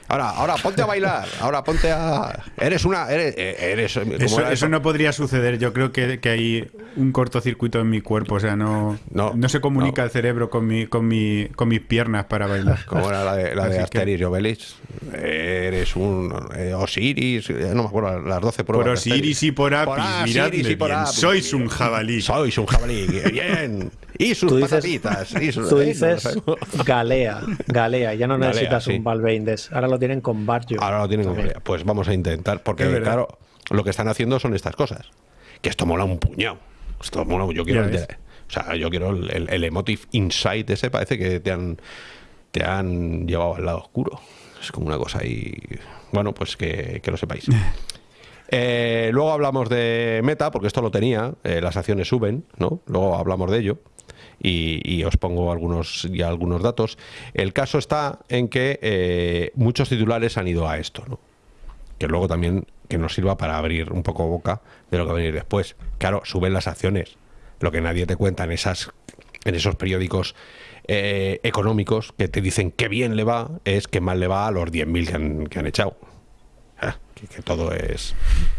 S1: Ahora, ahora ponte a bailar, ahora ponte a. Eres una. Eres. eh, eres ¿cómo
S2: Eso, no podría suceder. Yo creo que, que hay un cortocircuito en mi cuerpo. O sea, no,
S1: No,
S2: no, se comunica
S1: no.
S2: el cerebro con, mi, con, mi, con mis piernas para bailar.
S1: Como era la de, la de
S2: que-
S1: y Obelix. Eres un eh, Osiris, eh, no me acuerdo, las 12 pruebas.
S2: Por. Osiris y por Apis,
S1: Por y Apis.
S2: sois un jabalí.
S1: Sois un jabalí, bien. Y sus
S3: Tú dices-
S1: patatitas. y sus-
S3: Tú
S1: eh, no
S3: dices. Galea, Galea, ya no
S1: Galea,
S3: necesitas
S1: sí.
S3: un Valve Index, ahora lo tienen con Barjo.
S1: Ahora lo tienen
S3: También.
S1: idea. Pues vamos a intentar, porque claro, lo que están haciendo son estas cosas. Que esto mola un puñado. Esto mola, yo quiero el o sea, yo quiero el, el- el emotive insight ese, parece que te han te han llevado al lado oscuro. Es como una cosa ahí. Bueno, pues que, que lo sepáis. Eh, luego hablamos de Meta, porque esto lo tenía, eh, las acciones suben, ¿no? Luego hablamos de ello. Y, y os pongo algunos ya algunos datos. El caso está en que eh, muchos titulares han ido a esto, ¿no? Que luego también que nos sirva para abrir un poco boca de lo que va a venir después. Claro, suben las acciones. Lo que nadie te cuenta en esas en esos periódicos eh, económicos que te dicen que bien le va, es que mal le va a los 10.000 que han, que han echado. Ah, que, todo es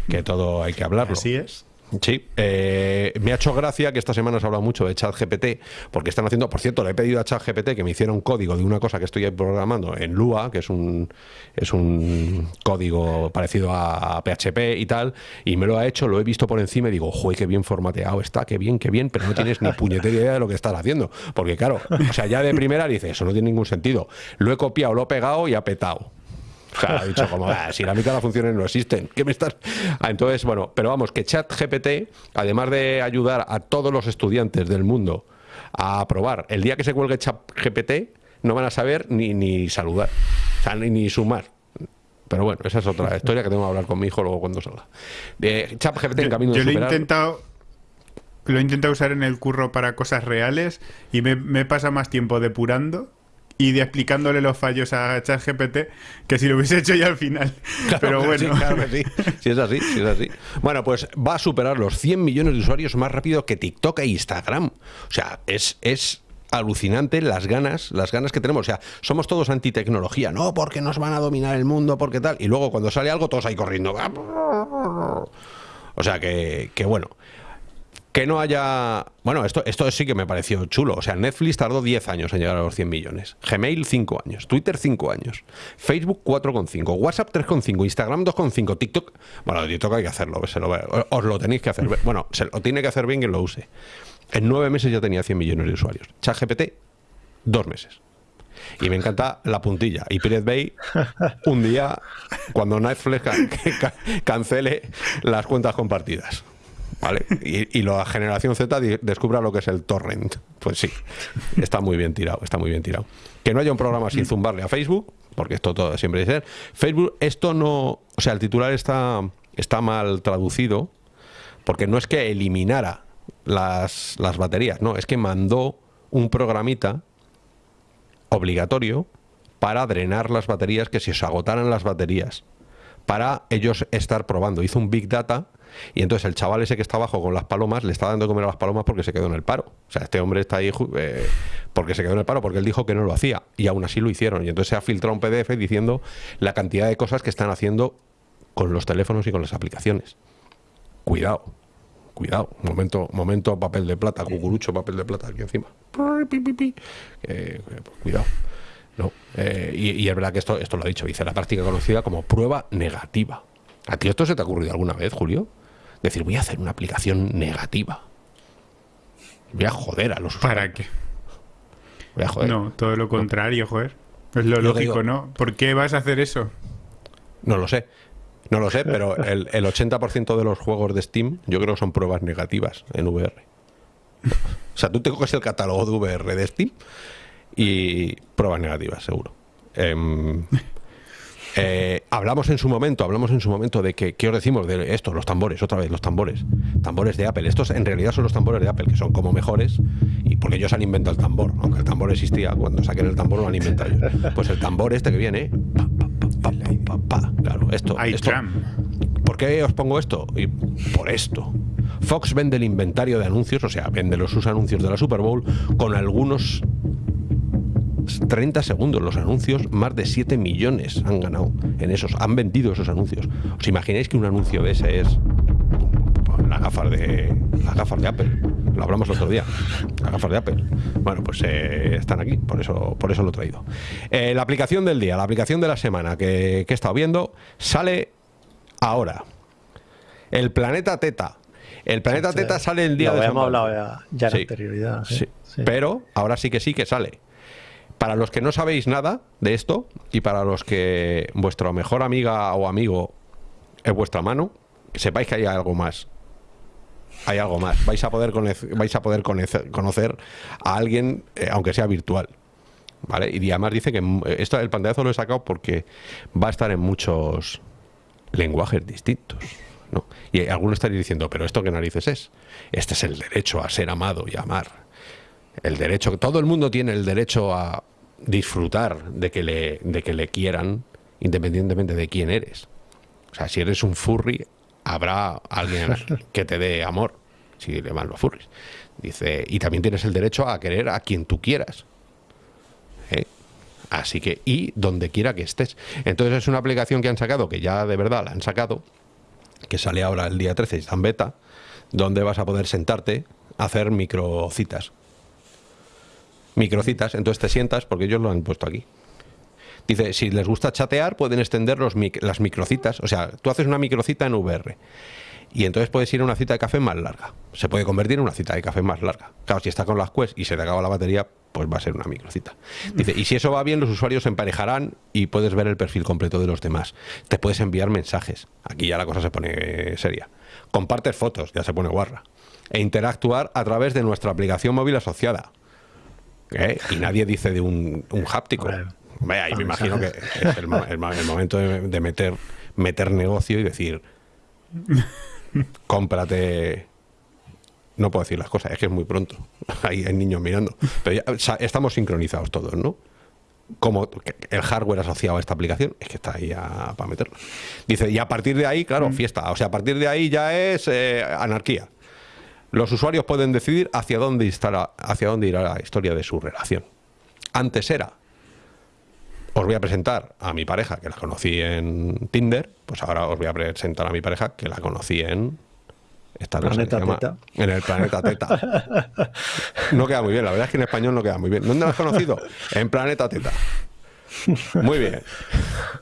S1: que todo hay que hablarlo.
S2: Así es.
S1: Sí, eh, me ha hecho gracia que esta semana se ha hablado mucho de ChatGPT, porque están haciendo, por cierto, le he pedido a ChatGPT que me hiciera un código de una cosa que estoy programando en Lua, que es un es un código parecido a PHP y tal, y me lo ha hecho, lo he visto por encima y digo, joder, qué bien formateado está, qué bien, qué bien, pero no tienes ni puñetera idea de lo que estás haciendo, porque claro, o sea, ya de primera dice, eso no tiene ningún sentido, lo he copiado, lo he pegado y ha petado. O sea, ha dicho como, "Ah, si la mitad de las funciones no existen, ¿qué me estás...? Ah, entonces, bueno, pero vamos, que ChatGPT, además de ayudar a todos los estudiantes del mundo a aprobar, el día que se cuelgue ChatGPT, no van a saber ni, ni saludar, o sea, ni, ni sumar. Pero bueno, esa es otra historia que tengo que hablar con mi hijo luego cuando salga. De ChatGPT en camino
S2: Yo
S1: de
S2: lo he
S1: superar...
S2: intentado. Lo he intentado usar en el curro para cosas reales y me, me pasa más tiempo depurando y de explicándole los fallos a ChatGPT que si lo hubiese hecho ya al final.
S1: Claro
S2: Pero bueno.
S1: sí, claro que sí. Sí es así, sí es así. Bueno, pues va a superar los 100 millones de usuarios más rápido que TikTok e Instagram. O sea, es, es alucinante las ganas, las ganas que tenemos. O sea, somos todos antitecnología. No, porque nos van a dominar el mundo, porque tal. Y luego cuando sale algo, todos ahí corriendo. O sea, que, que bueno. Que no haya. Bueno, esto, esto sí que me pareció chulo. O sea, Netflix tardó 10 años en llegar a los 100 millones. Gmail 5 años. Twitter 5 años. Facebook 4,5. WhatsApp 3,5. Instagram 2,5. TikTok. Bueno, TikTok hay que hacerlo. Se lo, os lo tenéis que hacer. Bueno, se lo tiene que hacer bien quien lo use. En 9 meses ya tenía 100 millones de usuarios. ChatGPT, 2 meses. Y me encanta la puntilla. Y Pirate Bay, un día, cuando Netflix ca- ca- cancele las cuentas compartidas. ¿Vale? Y, la generación Z descubra lo que es el torrent. Pues sí, está muy bien tirado, está muy bien tirado. Que no haya un programa sin zumbarle a Facebook, porque esto todo siempre ser. Facebook, esto no. O sea, el titular está, está mal traducido, porque no es que eliminara las, las baterías, no, es que mandó un programita obligatorio para drenar las baterías, que si se agotaran las baterías, para ellos estar probando. Hizo un Big Data Y entonces el chaval ese que está abajo con las palomas le está dando de comer a las palomas porque se quedó en el paro. O sea, este hombre está ahí eh, porque se quedó en el paro, porque él dijo que no lo hacía. Y aún así lo hicieron. Y entonces se ha filtrado un PDF diciendo la cantidad de cosas que están haciendo con los teléfonos y con las aplicaciones. Cuidado. Cuidado, momento, momento papel de plata, cucurucho, papel de plata aquí encima. Eh, cuidado. No. Eh, y, es verdad que esto, esto lo ha dicho, dice la práctica conocida como prueba negativa. ¿A ti esto se te ha ocurrido alguna vez, Julio? Decir, voy a hacer una aplicación negativa. Voy a joder a los
S2: ¿Para qué?
S1: Voy a joder.
S2: No, todo lo contrario, joder. Es lo lógico, ¿no? ¿Por qué vas a hacer eso?
S1: No lo sé. No lo sé, pero el, el 80% de los juegos de Steam yo creo que son pruebas negativas en VR. O sea, tú te coges el catálogo de VR de Steam y pruebas negativas, seguro. Em, eh, hablamos en su momento, hablamos en su momento de que, ¿qué os decimos de esto? Los tambores, otra vez, los tambores. Tambores de Apple. Estos en realidad son los tambores de Apple, que son como mejores, y porque ellos han inventado el tambor. Aunque el tambor existía, cuando saquen el tambor lo han inventado ellos. Pues el tambor este que viene, claro, esto. esto ¿Por qué os pongo esto? Y por esto. Fox vende el inventario de anuncios, o sea, vende los sus anuncios de la Super Bowl con algunos 30 segundos los anuncios, más de 7 millones han ganado en esos, han vendido esos anuncios. ¿Os imagináis que un anuncio de ese es las gafas de las gafas de Apple? Lo hablamos el otro día. Las gafas de Apple. Bueno, pues eh, están aquí, por eso, por eso lo he traído. Eh, la aplicación del día, la aplicación de la semana que, he estado viendo, sale ahora. El planeta Teta. El planeta Teta sale el día
S3: de
S1: Hemos
S3: hablado ya, ya en anterioridad.
S1: Pero ahora sí que sí que sale. Para los que no sabéis nada de esto y para los que vuestra mejor amiga o amigo es vuestra mano, sepáis que hay algo más. Hay algo más. Vais a poder, vais a poder conocer, a alguien, eh, aunque sea virtual. ¿Vale? Y además dice que mm, esto, el pantallazo lo he sacado porque va a estar en muchos lenguajes distintos. ¿no? Y algunos estaréis diciendo, pero ¿esto qué narices es? Este es el derecho a ser amado y amar el derecho, todo el mundo tiene el derecho a disfrutar de que le, de que le quieran, independientemente de quién eres. O sea, si eres un furry, habrá alguien que te dé amor, si le van los furries. Dice, y también tienes el derecho a querer a quien tú quieras. ¿Eh? Así que, y donde quiera que estés. Entonces es una aplicación que han sacado, que ya de verdad la han sacado, que sale ahora el día 13 y está en beta, donde vas a poder sentarte a hacer microcitas microcitas, entonces te sientas, porque ellos lo han puesto aquí. Dice, si les gusta chatear, pueden extender los las microcitas. O sea, tú haces una microcita en VR. Y entonces puedes ir a una cita de café más larga. Se puede convertir en una cita de café más larga. Claro, si está con las Quest y se te acaba la batería, pues va a ser una microcita. Dice, y si eso va bien, los usuarios se emparejarán y puedes ver el perfil completo de los demás. Te puedes enviar mensajes. Aquí ya la cosa se pone seria. Compartes fotos, ya se pone guarra. E interactuar a través de nuestra aplicación móvil asociada. ¿Eh? y nadie dice de un, un háptico. Vaya, y me imagino que es el, momento de, meter, meter negocio y decir, cómprate... No puedo decir las cosas, es que es muy pronto. Ahí hay niños mirando. Pero ya, estamos sincronizados todos, ¿no? como el hardware asociado a esta aplicación es que está ahí para meterlo. Dice, y a partir de ahí, claro, mm. fiesta. O sea, a partir de ahí ya es eh, anarquía. Los usuarios pueden decidir hacia dónde, hacia dónde irá la historia de su relación. Antes era, os voy a presentar a mi pareja, que la conocí en Tinder, pues ahora os voy a presentar a mi pareja, que la conocí en... Esta
S3: planeta Teta.
S1: En el planeta Teta. No queda muy bien, la verdad es que en español no queda muy bien. ¿Dónde la has conocido? En Planeta Teta. Muy bien.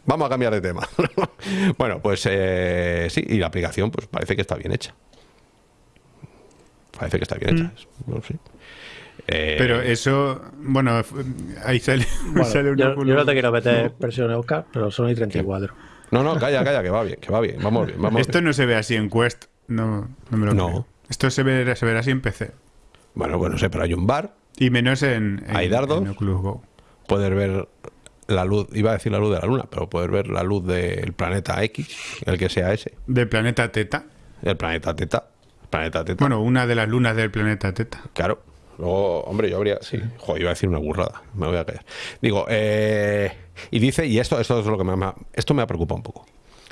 S1: Vamos a cambiar de tema. bueno, pues eh, sí, y la aplicación pues parece que está bien hecha. Parece que está bien hecha. Mm.
S2: Eh, pero eso, bueno, ahí sale,
S3: yo, no te quiero meter presión Oscar, pero son y 34.
S1: No, no, calla, calla, que va bien, que va bien, vamos bien. Vamos
S2: Esto no se ve así en Quest, no, no me lo no. Creo. Esto se ve, se verá así en PC.
S1: Bueno, bueno, sé, pero hay un bar.
S2: Y menos en,
S1: hay dardos. Poder ver la luz, iba a decir la luz de la luna, pero poder ver la luz del planeta X, el que sea ese.
S2: ¿Del planeta Teta?
S1: El planeta Teta. Planeta Teta.
S2: Bueno, una de las lunas del planeta Teta.
S1: Claro. Luego, hombre, yo habría. Sí, joder, iba a decir una burrada. Me voy a callar. Digo, eh, y dice, y esto, esto es lo que me, esto me ha preocupado un poco.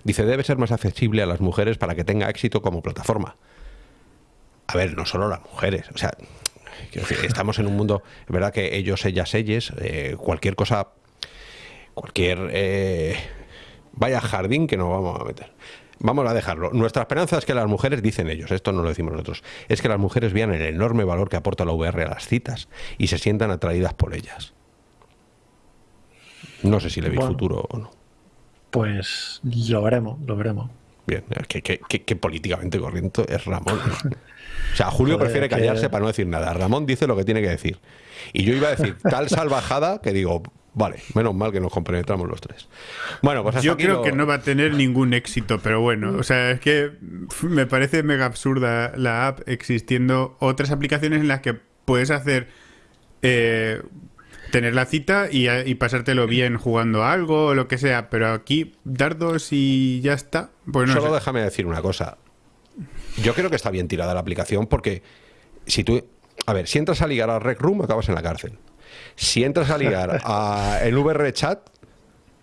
S1: Dice, debe ser más accesible a las mujeres para que tenga éxito como plataforma. A ver, no solo las mujeres, o sea, estamos en un mundo, es verdad que ellos, ellas, ellas, eh, cualquier cosa, cualquier... Eh, vaya jardín que nos vamos a meter. Vamos a dejarlo. Nuestra esperanza es que las mujeres, dicen ellos, esto no lo decimos nosotros, es que las mujeres vean el enorme valor que aporta la VR a las citas y se sientan atraídas por ellas. No sé si le vi futuro o no.
S3: Pues lo veremos, lo veremos.
S1: Bien, que, políticamente corriente es Ramón. O sea, Julio prefiere callarse para no decir nada. Ramón dice lo que tiene que decir. Y yo iba a decir tal salvajada que digo, Vale, menos mal que nos compenetramos los tres. Bueno, pues
S2: Yo creo que no va a tener ningún éxito, pero bueno, o sea, es que me parece mega absurda la app existiendo otras aplicaciones en las que puedes hacer eh, tener la cita y, pasártelo bien jugando algo o lo que sea, pero aquí dardos y ya está.
S1: Pues Solo déjame decir una cosa. Yo creo que está bien tirada la aplicación porque si tú, a ver, si entras a ligar a Rec Room acabas en la cárcel. Si entras a ligar a el VR Chat,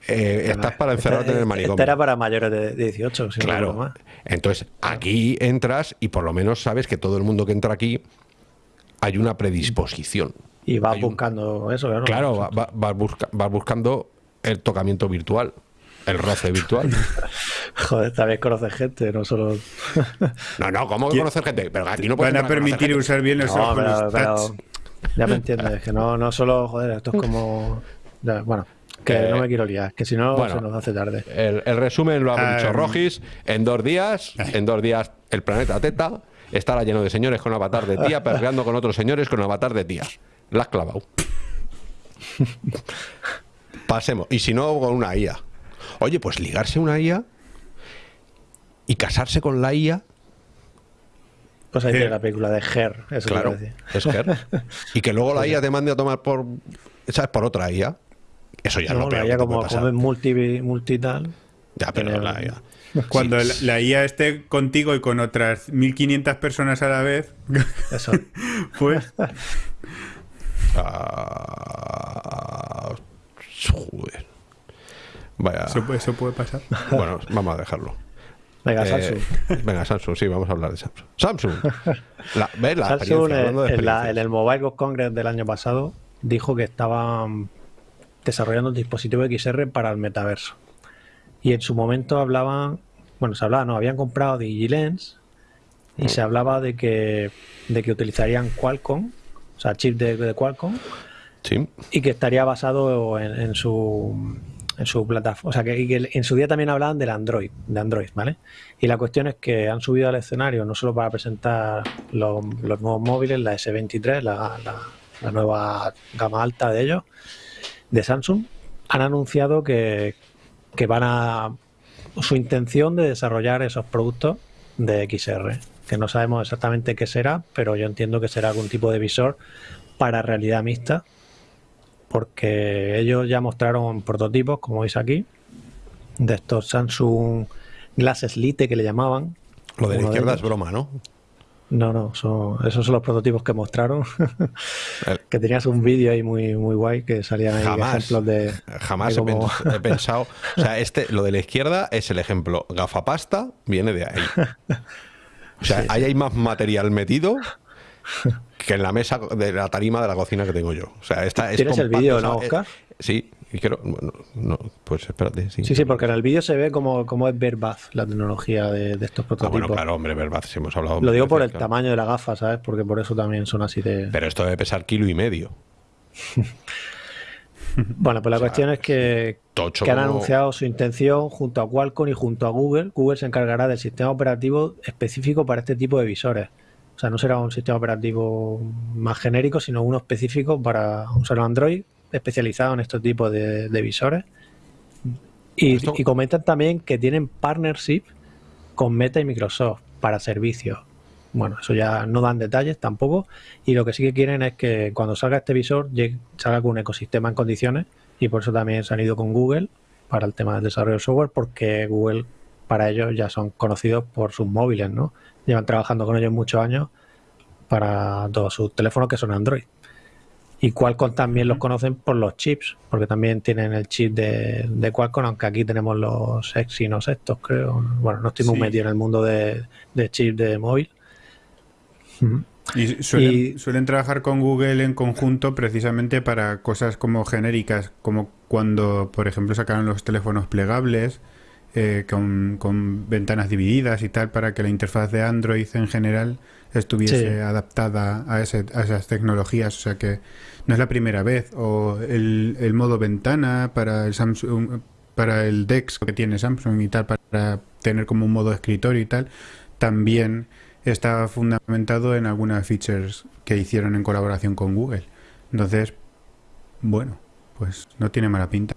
S1: eh, estás para encerrarte en el manicomio.
S3: Esta era para mayores de 18,
S1: claro. Entonces, aquí entras y por lo menos sabes que todo el mundo que entra aquí hay una predisposición.
S3: Y vas buscando eso,
S1: claro. Claro, vas, buscando el tocamiento virtual, el roce virtual.
S3: Joder, también conoces gente, no solo.
S1: no, no, ¿cómo conocer gente? Pero aquí no
S2: Van a permitir usar bien los
S3: ojos. Ya me entiendes, que no, no solo, joder, esto es como. bueno, que no me quiero liar, que si no se nos hace tarde.
S1: El, resumen lo ha dicho um, Rogis. En dos días, en dos días, el planeta Teta estará lleno de señores con avatar de tía, perreando con otros señores con avatar de tía. La has clavado. Pasemos. Y si no, con una IA. Oye, pues ligarse una IA y casarse con la IA
S3: pues ahí tiene la película de Her, eso claro,
S1: es Her. Y que luego la IA te mande a tomar por, ¿sabes? Por otra IA. Eso ya no, lo
S3: peor. La IA como, como multi, multi tal.
S1: Ya, pero la IA.
S2: Cuando la, IA esté contigo y con otras 1500 personas a la vez. Eso. pues.
S1: Ah, joder. Vaya.
S2: eso puede pasar.
S1: Bueno, vamos a dejarlo.
S3: Venga, eh, Samsung.
S1: venga, Samsung, sí, vamos a hablar de Samsung. Samsung.
S3: La, ¿ves la Samsung en, el Mobile World Congress del año pasado dijo que estaban desarrollando un dispositivo XR para el metaverso. Y en su momento hablaban, bueno, se hablaba, no, habían comprado DigiLens y se hablaba de que, de que utilizarían Qualcomm, o sea, chip de, Qualcomm,
S1: sí.
S3: y que estaría basado en su en su plataforma. O sea, que, en su día también hablaban del Android, de Android, ¿vale? Y la cuestión es que han subido al escenario no solo para presentar los, nuevos móviles, la S23, la, nueva gama alta de ellos, de Samsung, han anunciado que, que van a su intención de desarrollar esos productos de XR, que no sabemos exactamente qué será, pero yo entiendo que será algún tipo de visor para realidad mixta porque ellos ya mostraron prototipos, como veis aquí, de estos Samsung Glasses Lite que le llamaban.
S1: Lo de la izquierda es broma, ¿no?
S3: No, no, esos son los prototipos que mostraron. que tenías un vídeo ahí muy, muy guay que salían ahí ejemplos de.
S1: Jamás he, pensado. O sea, este, lo de la izquierda es el ejemplo. Gafapasta viene de ahí. O sea, ahí hay más material metido que en la mesa de la tarima de la cocina que tengo yo. O sea, esta es
S3: ¿Tienes el vídeo, no, Oscar?
S1: sí, y quiero. no, pues espérate.
S3: Sí, sí, porque en el vídeo se ve como, como es Verbaz la tecnología de, estos prototipos. Ah, bueno,
S1: claro, hombre, Verbaz, si hemos hablado.
S3: Lo digo por el tamaño de la gafa, ¿sabes? Porque por eso también son así de.
S1: Pero esto debe pesar kilo y medio.
S3: Bueno, pues la cuestión es que, que han anunciado su intención junto a Qualcomm y junto a Google. Google se encargará del sistema operativo específico para este tipo de visores. O sea, no será un sistema operativo más genérico, sino uno específico para usar Android, especializado en este tipo de, visores. Y, comentan también que tienen partnership con Meta y Microsoft para servicios. Bueno, eso ya no dan detalles tampoco. Y lo que sí que quieren es que cuando salga este visor salga con un ecosistema en condiciones. Y por eso también se han ido con Google para el tema del desarrollo de software, porque Google para ellos ya son conocidos por sus móviles, ¿no? Llevan trabajando con ellos muchos años para todos sus teléfonos que son Android. Y Qualcomm también los conocen por los chips, porque también tienen el chip de, de Qualcomm, aunque aquí tenemos los Exynos estos, creo. Bueno, no estoy muy
S2: Sí.
S3: metido en el mundo de, de chip de móvil.
S2: Y suelen,
S3: Y-
S2: suelen trabajar con Google en conjunto precisamente para cosas como genéricas, como cuando, por ejemplo, sacaron los teléfonos plegables eh, con, con ventanas divididas y tal, para que la interfaz de Android en general estuviese
S3: Sí.
S2: adaptada a, ese- a esas tecnologías. O sea que no es la primera vez. O el, el modo ventana para el Samsung, para el Dex que tiene Samsung y tal, para tener como un modo escritorio y tal, también está fundamentado en algunas features que hicieron en colaboración con Google. Entonces, bueno, pues no tiene mala pinta.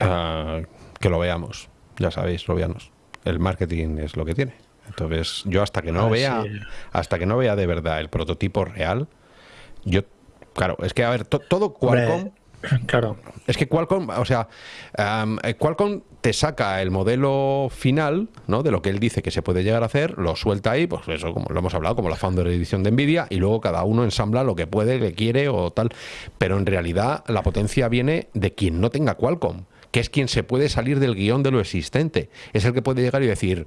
S1: Ah, que lo veamos. Ya sabéis, lo veamos. El marketing es lo que tiene. Entonces, yo hasta que no
S3: A ver
S1: vea, hasta que no vea de verdad el prototipo real, yo, claro, es que a ver, to- todo Qualcomm,
S3: Hombre, claro.
S1: es que Qualcomm, o sea, eh, Qualcomm te saca el modelo final, ¿no? De lo que él dice que se puede llegar a hacer, lo suelta ahí, pues eso, como lo hemos hablado, como la Founder Edition de Nvidia, y luego cada uno ensambla lo que puede, que quiere o tal. Pero en realidad la potencia viene de quien no tenga Qualcomm, que es quien se puede salir del guion de lo existente. Es el que puede llegar y decir,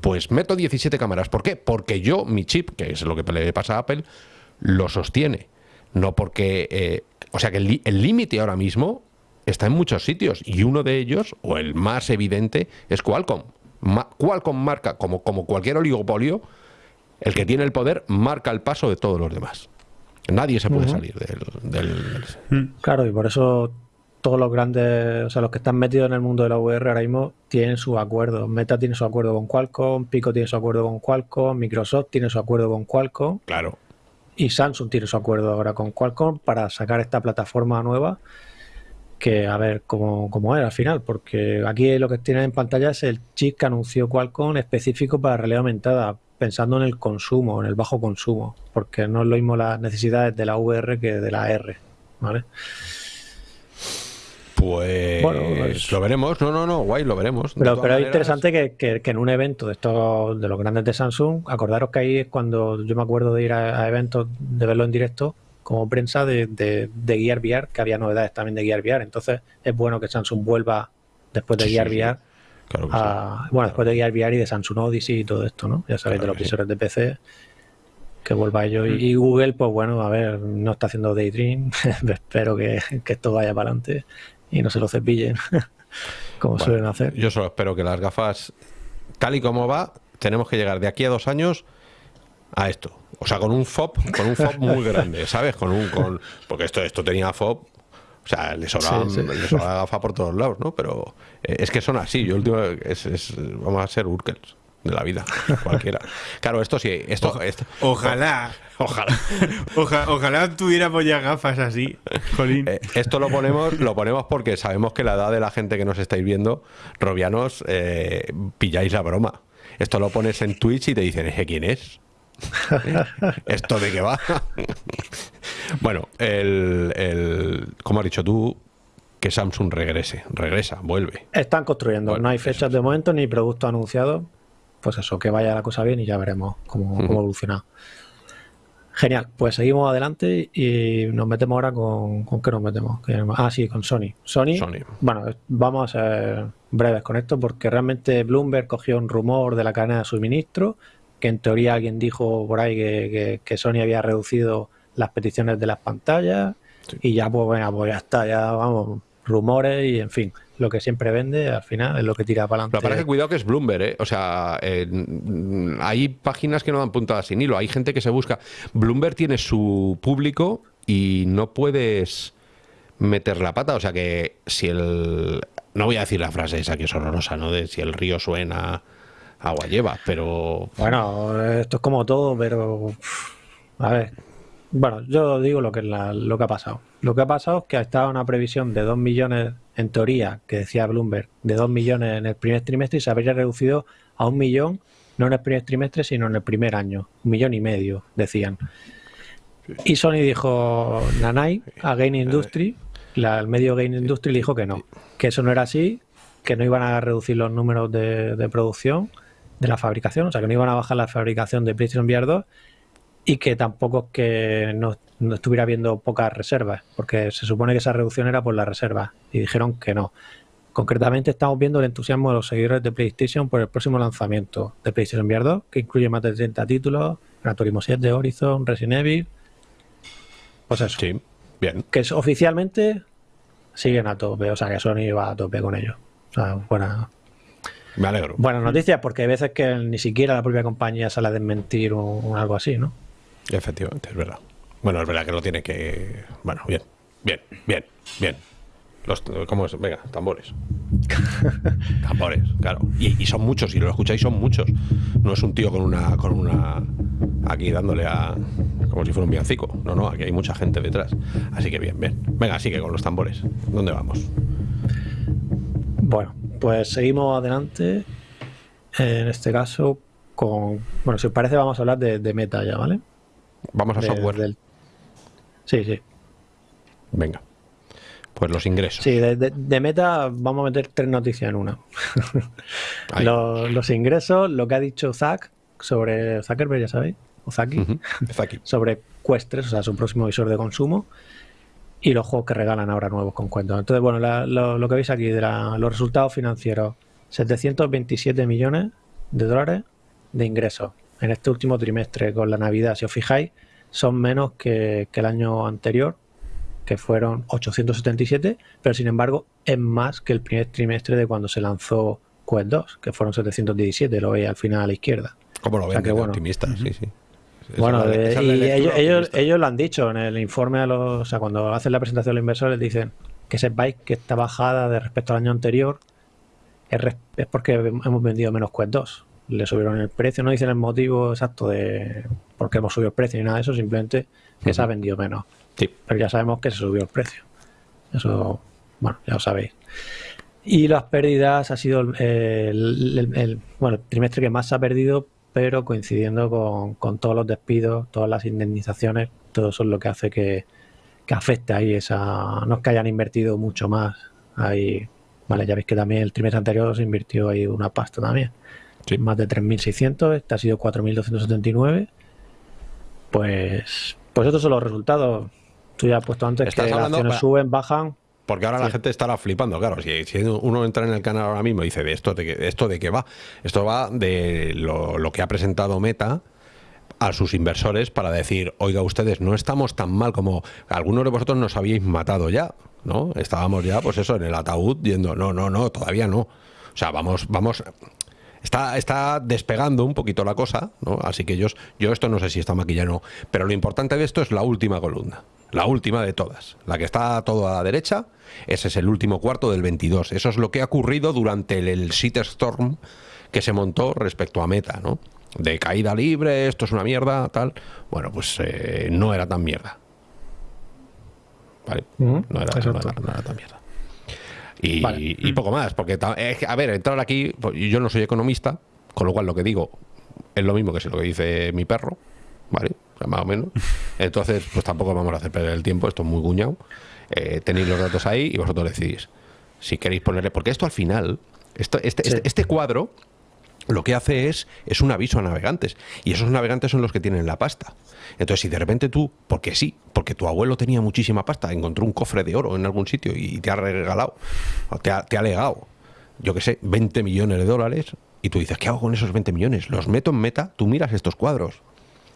S1: pues meto 17 cámaras. ¿Por qué? Porque yo, mi chip, que es lo que le pasa a Apple, lo sostiene. No porque... eh, o sea que el límite ahora mismo está en muchos sitios y uno de ellos, o el más evidente, es Qualcomm. Ma- Qualcomm marca, como, como cualquier oligopolio, el que tiene el poder marca el paso de todos los demás. Nadie se puede salir del, del-
S3: Claro, y por eso todos los grandes, o sea, los que están metidos en el mundo de la VR ahora mismo tienen su acuerdo. Meta tiene su acuerdo con Qualcomm, Pico tiene su acuerdo con Qualcomm, Microsoft tiene su acuerdo con Qualcomm
S1: Claro.
S3: y Samsung tiene su acuerdo ahora con Qualcomm para sacar esta plataforma nueva que a ver cómo, cómo es al final, porque aquí lo que tienen en pantalla es el chip que anunció Qualcomm específico para realidad aumentada, pensando en el consumo, en el bajo consumo, porque no es lo mismo las necesidades de la VR que de la R, ¿vale?
S1: Pues
S3: Bueno,
S1: lo veremos. No, no, no, guay, lo veremos. De
S3: Pero, es interesante que, que- que en un evento de estos, de los grandes de Samsung, acordaros que ahí es cuando yo me acuerdo de ir a, a eventos, de verlo en directo, como prensa de, de, de Gear VR, que había novedades también de Gear VR. Entonces es bueno que Samsung vuelva después de
S1: Sí,
S3: Gear
S1: sí.
S3: VR,
S1: Claro que
S3: a-
S1: sí.
S3: bueno, después de Gear VR y de Samsung Odyssey y todo esto, ¿no? Ya sabéis,
S1: Claro
S3: de los visores de PC, que vuelva ello. Y, y Google, pues bueno, a ver, no está haciendo Daydream, espero que, que esto vaya para adelante y no se lo cepillen, como
S1: Bueno,
S3: suelen hacer.
S1: Yo solo espero que las gafas, tal y como va, tenemos que llegar de aquí a dos años a esto. O sea, con un FOB, con un FOB muy grande, ¿sabes? Con un, con, porque esto, esto tenía FOB. O sea, le sobraba,
S3: Sí, sí.
S1: le sobraba gafa por todos lados, ¿no? Pero eh, es que son así. Yo último es, es- vamos a ser Urkels de la vida, cualquiera. Claro, esto sí, esto, esto
S2: Ojalá,
S1: ojalá.
S2: oja- ojalá tuviéramos ya gafas así, Jolín.
S1: Eh, esto lo ponemos, lo ponemos porque sabemos que la edad de la gente que nos estáis viendo, robianos, eh, pilláis la broma. Esto lo pones en Twitch y te dicen, ¿ese quién es? ¿Esto de qué va? bueno, el, el, como has dicho tú, que Samsung regrese, regresa, vuelve.
S3: Están construyendo,
S1: Bueno,
S3: no hay
S1: eso
S3: fechas de momento ni productos anunciados. Pues eso, que vaya la cosa bien y ya veremos cómo, evoluciona. Genial, pues seguimos adelante y nos metemos ahora con. ¿Con qué nos metemos? ¿Qué- Ah, sí, con Sony. Sony,
S1: Sony.
S3: bueno, vamos a ser breves con esto porque realmente Bloomberg cogió un rumor de la cadena de suministro, que en teoría alguien dijo por ahí que, que- que Sony había reducido las peticiones de las pantallas
S1: Sí.
S3: y ya pues venga, pues ya está, ya vamos, rumores y en fin, lo que siempre vende al final es lo que tira para
S1: que pasa es que
S3: adelante.
S1: cuidado que es Bloomberg, ¿eh? O sea, eh, hay páginas que no dan puntadas sin hilo, hay gente que se busca. Bloomberg tiene su público y no puedes meter la pata. O sea que si el. No voy a decir la frase esa que es horrorosa, ¿no? De si el río suena, agua lleva, pero.
S3: Bueno, esto es como todo, pero a ver. Bueno, yo digo lo que, es la- lo que ha pasado. Lo que ha pasado es que estaba una previsión de 2 millones, en teoría, que decía Bloomberg, de 2 millones en el primer trimestre y se habría reducido a un millón, no en el primer trimestre, sino en el primer año. Un millón y medio, decían. Y Sony dijo, Nanai, a Game Industry, la- el medio Game Industry le dijo que no, que eso no era así, que no iban a reducir los números de, de producción de la fabricación, o sea que no iban a bajar la fabricación de PlayStation VR 2 y que tampoco es que no no estuviera habiendo pocas reservas, porque se supone que esa reducción era por las reservas y dijeron que no. Concretamente estamos viendo el entusiasmo de los seguidores de PlayStation por el próximo lanzamiento de PlayStation VR 2, que incluye más de 30 títulos, Gran Turismo 7, Horizon, Resident Evil. Pues eso.
S1: Sí, bien.
S3: Que es, oficialmente siguen a tope, o sea que Sony va a tope con ellos. O sea, buena,
S1: Me alegro.
S3: buenas noticias, porque hay veces que ni siquiera la propia compañía sale a desmentir o, o algo así, ¿no?
S1: Efectivamente, es verdad. Bueno, es verdad que lo tiene que. Bueno, bien, bien, bien, bien. Los, ¿Cómo es? Venga, tambores. tambores, claro. Y, y son muchos, si lo escucháis, son muchos. No es un tío con una. con una. aquí dándole a. como si fuera un villancico. No, no, aquí hay mucha gente detrás. Así que bien, bien. Venga, sigue con los tambores. ¿Dónde vamos?
S3: Bueno, pues seguimos adelante. En este caso, con. Bueno, si os parece, vamos a hablar de, de Meta ya, ¿vale?
S1: Vamos a
S3: De-
S1: software.
S3: del- Sí, sí.
S1: Venga. Pues los ingresos.
S3: Sí, de, de- de Meta vamos a meter tres noticias en una. Los, los ingresos, lo que ha dicho Zack sobre Zuckerberg, ya sabéis, o Zaki, sobre Quest 3, o sea, su próximo visor de consumo, y los juegos que regalan ahora nuevos con cuentos. Entonces, bueno, la- lo, lo que veis aquí de la- los resultados financieros, 727 millones de dólares de ingresos en este último trimestre con la Navidad, si os fijáis, son menos que, que el año anterior, que fueron 877, pero sin embargo es más que el primer trimestre de cuando se lanzó Quest 2, que fueron 717, lo veis al final a la izquierda.
S1: ¿Cómo lo
S3: O
S1: ven?
S3: sea que
S1: de
S3: bueno.
S1: optimista, sí, sí. Esa
S3: Bueno,
S1: la-
S3: de- y ellos, ellos,
S1: optimista.
S3: ellos lo han dicho en el informe a los, o sea, cuando hacen la presentación a los inversores dicen que sepáis que esta bajada de respecto al año anterior es, es porque hemos vendido menos Quest 2. Le subieron el precio, no dicen el motivo exacto de por qué hemos subido el precio ni nada de eso, simplemente que se ha vendido menos.
S1: Sí.
S3: Pero ya sabemos que se subió el precio. Eso, bueno, ya lo sabéis. Y las pérdidas ha sido el, el- el- el- bueno, el trimestre que más se ha perdido, pero coincidiendo con, con todos los despidos, todas las indemnizaciones, todo eso es lo que hace que, que afecte ahí esa. No es que hayan invertido mucho más ahí. Vale, ya veis que también el trimestre anterior se invirtió ahí una pasta también.
S1: Sí.
S3: Más de 3.600, este ha sido 4.279. Pues, pues estos son los resultados. Tú ya has puesto antes que las acciones suben, bajan.
S1: Porque ahora la gente estará flipando, claro. Si, si uno entra en el canal ahora mismo y dice, ¿de esto de esto de qué va? Esto va de lo, lo que ha presentado Meta a sus inversores para decir, oiga ustedes, no estamos tan mal como algunos de vosotros nos habíais matado ya, ¿no? Estábamos ya, pues eso, en el ataúd, yendo, no, no, no, todavía no. O sea, vamos, vamos, está, está despegando un poquito la cosa, ¿no? Así que ellos, yo esto no sé si está maquillado o no, pero lo importante de esto es la última columna, la última de todas, la que está todo a la derecha, ese es el último cuarto del 22, eso es lo que ha ocurrido durante el, el shitstorm que se montó respecto a Meta, ¿no? De caída libre, esto es una mierda, tal. Bueno, pues eh, no era tan mierda. ¿Vale? No, era, no
S3: exacto.
S1: era- no era tan mierda. Y,
S3: Vale.
S1: y poco más, porque, a ver, entrar aquí, pues, yo no soy economista, con lo cual lo que digo es lo mismo que si lo que dice mi perro, ¿vale? O sea, más o menos. Entonces, pues tampoco vamos a hacer perder el tiempo, esto es muy guñado. Eh, tenéis los datos ahí y vosotros decidís si queréis ponerle, porque esto al final, esto, este,
S3: Sí.
S1: este, este cuadro lo que hace es, es un aviso a navegantes. Y esos navegantes son los que tienen la pasta. Entonces, si de repente tú, porque sí, porque tu abuelo tenía muchísima pasta, encontró un cofre de oro en algún sitio y te ha regalado, o te ha, te ha legado, yo qué sé, 20 millones de dólares, y tú dices, ¿qué hago con esos 20 millones? ¿Los meto en meta? Tú miras estos cuadros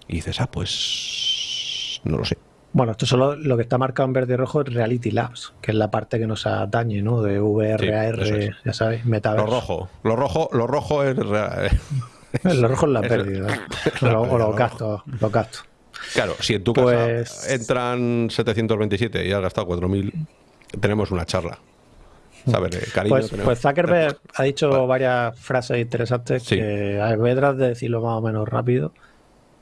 S1: y dices, ah, pues no lo sé.
S3: Bueno, esto solo lo que está marcado en verde y rojo es Reality Labs, que es la parte que nos atañe, ¿no? De VR,
S1: Sí, es.
S3: ya sabéis,
S1: Lo
S3: metaverso.
S1: rojo, lo rojo, lo rojo es... real-
S3: Lo rojo es la pérdida. o, los
S1: lo
S3: gastos, los gastos.
S1: Claro, si en tu
S3: Pues-
S1: casa entran 727 y has gastado 4.000, tenemos una charla. ¿Sabes? Cariño.
S3: Pues,
S1: tenemos-
S3: pues Zuckerberg ha dicho
S1: Vale.
S3: varias frases interesantes
S1: Sí.
S3: que a ver, de decirlo más o menos rápido,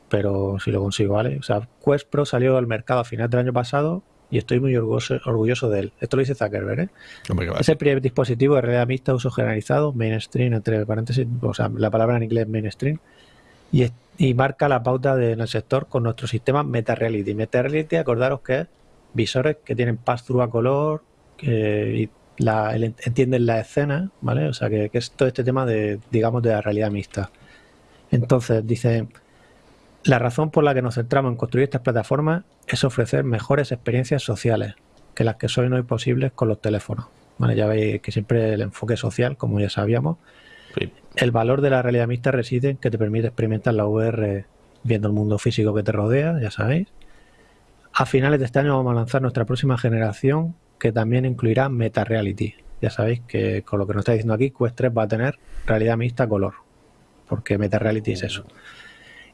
S3: pero si lo consigo, ¿vale? O sea, Quest Pro salió al mercado a final del año pasado y estoy muy orgulloso, orgulloso de él. Esto lo dice Zuckerberg, ¿eh?
S1: Hombre.
S3: Es el primer dispositivo de realidad mixta uso generalizado, mainstream, entre paréntesis, o sea, la palabra en inglés es mainstream, y, es- y marca la pauta de- en el sector con nuestro sistema Meta Reality. Meta Reality, acordaros que es visores que tienen pass-through a color, que y la, el- entienden la escena, ¿vale? O sea, que, que es todo este tema de, digamos, de la realidad mixta. Entonces, dice, La razón por la que nos centramos en construir estas plataformas es ofrecer mejores experiencias sociales que las que son hoy posibles con los teléfonos. Bueno, ya veis que siempre el enfoque social, como ya sabíamos, el valor de la realidad mixta reside en que te permite experimentar la VR viendo el mundo físico que te rodea, ya sabéis. A finales de este año vamos a lanzar nuestra próxima generación que también incluirá Meta Reality. Ya sabéis que con lo que nos está diciendo aquí, Quest 3 va a tener realidad mixta color, porque Meta Reality es eso.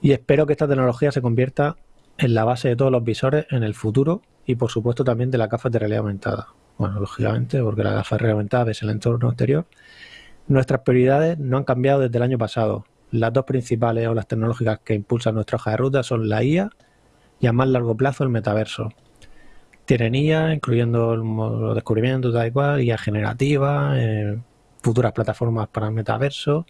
S3: Y espero que esta tecnología se convierta en la base de todos los visores en el futuro y por supuesto también de la gafas de realidad aumentada. Bueno, lógicamente, porque la gafa de realidad aumentada es el entorno exterior. Nuestras prioridades no han cambiado desde el año pasado. Las dos principales o las tecnológicas que impulsan nuestra hoja de ruta son la IA y a más largo plazo el metaverso. Tienen IA, incluyendo los descubrimientos, tal y cual, IA generativa, eh, futuras plataformas para el metaverso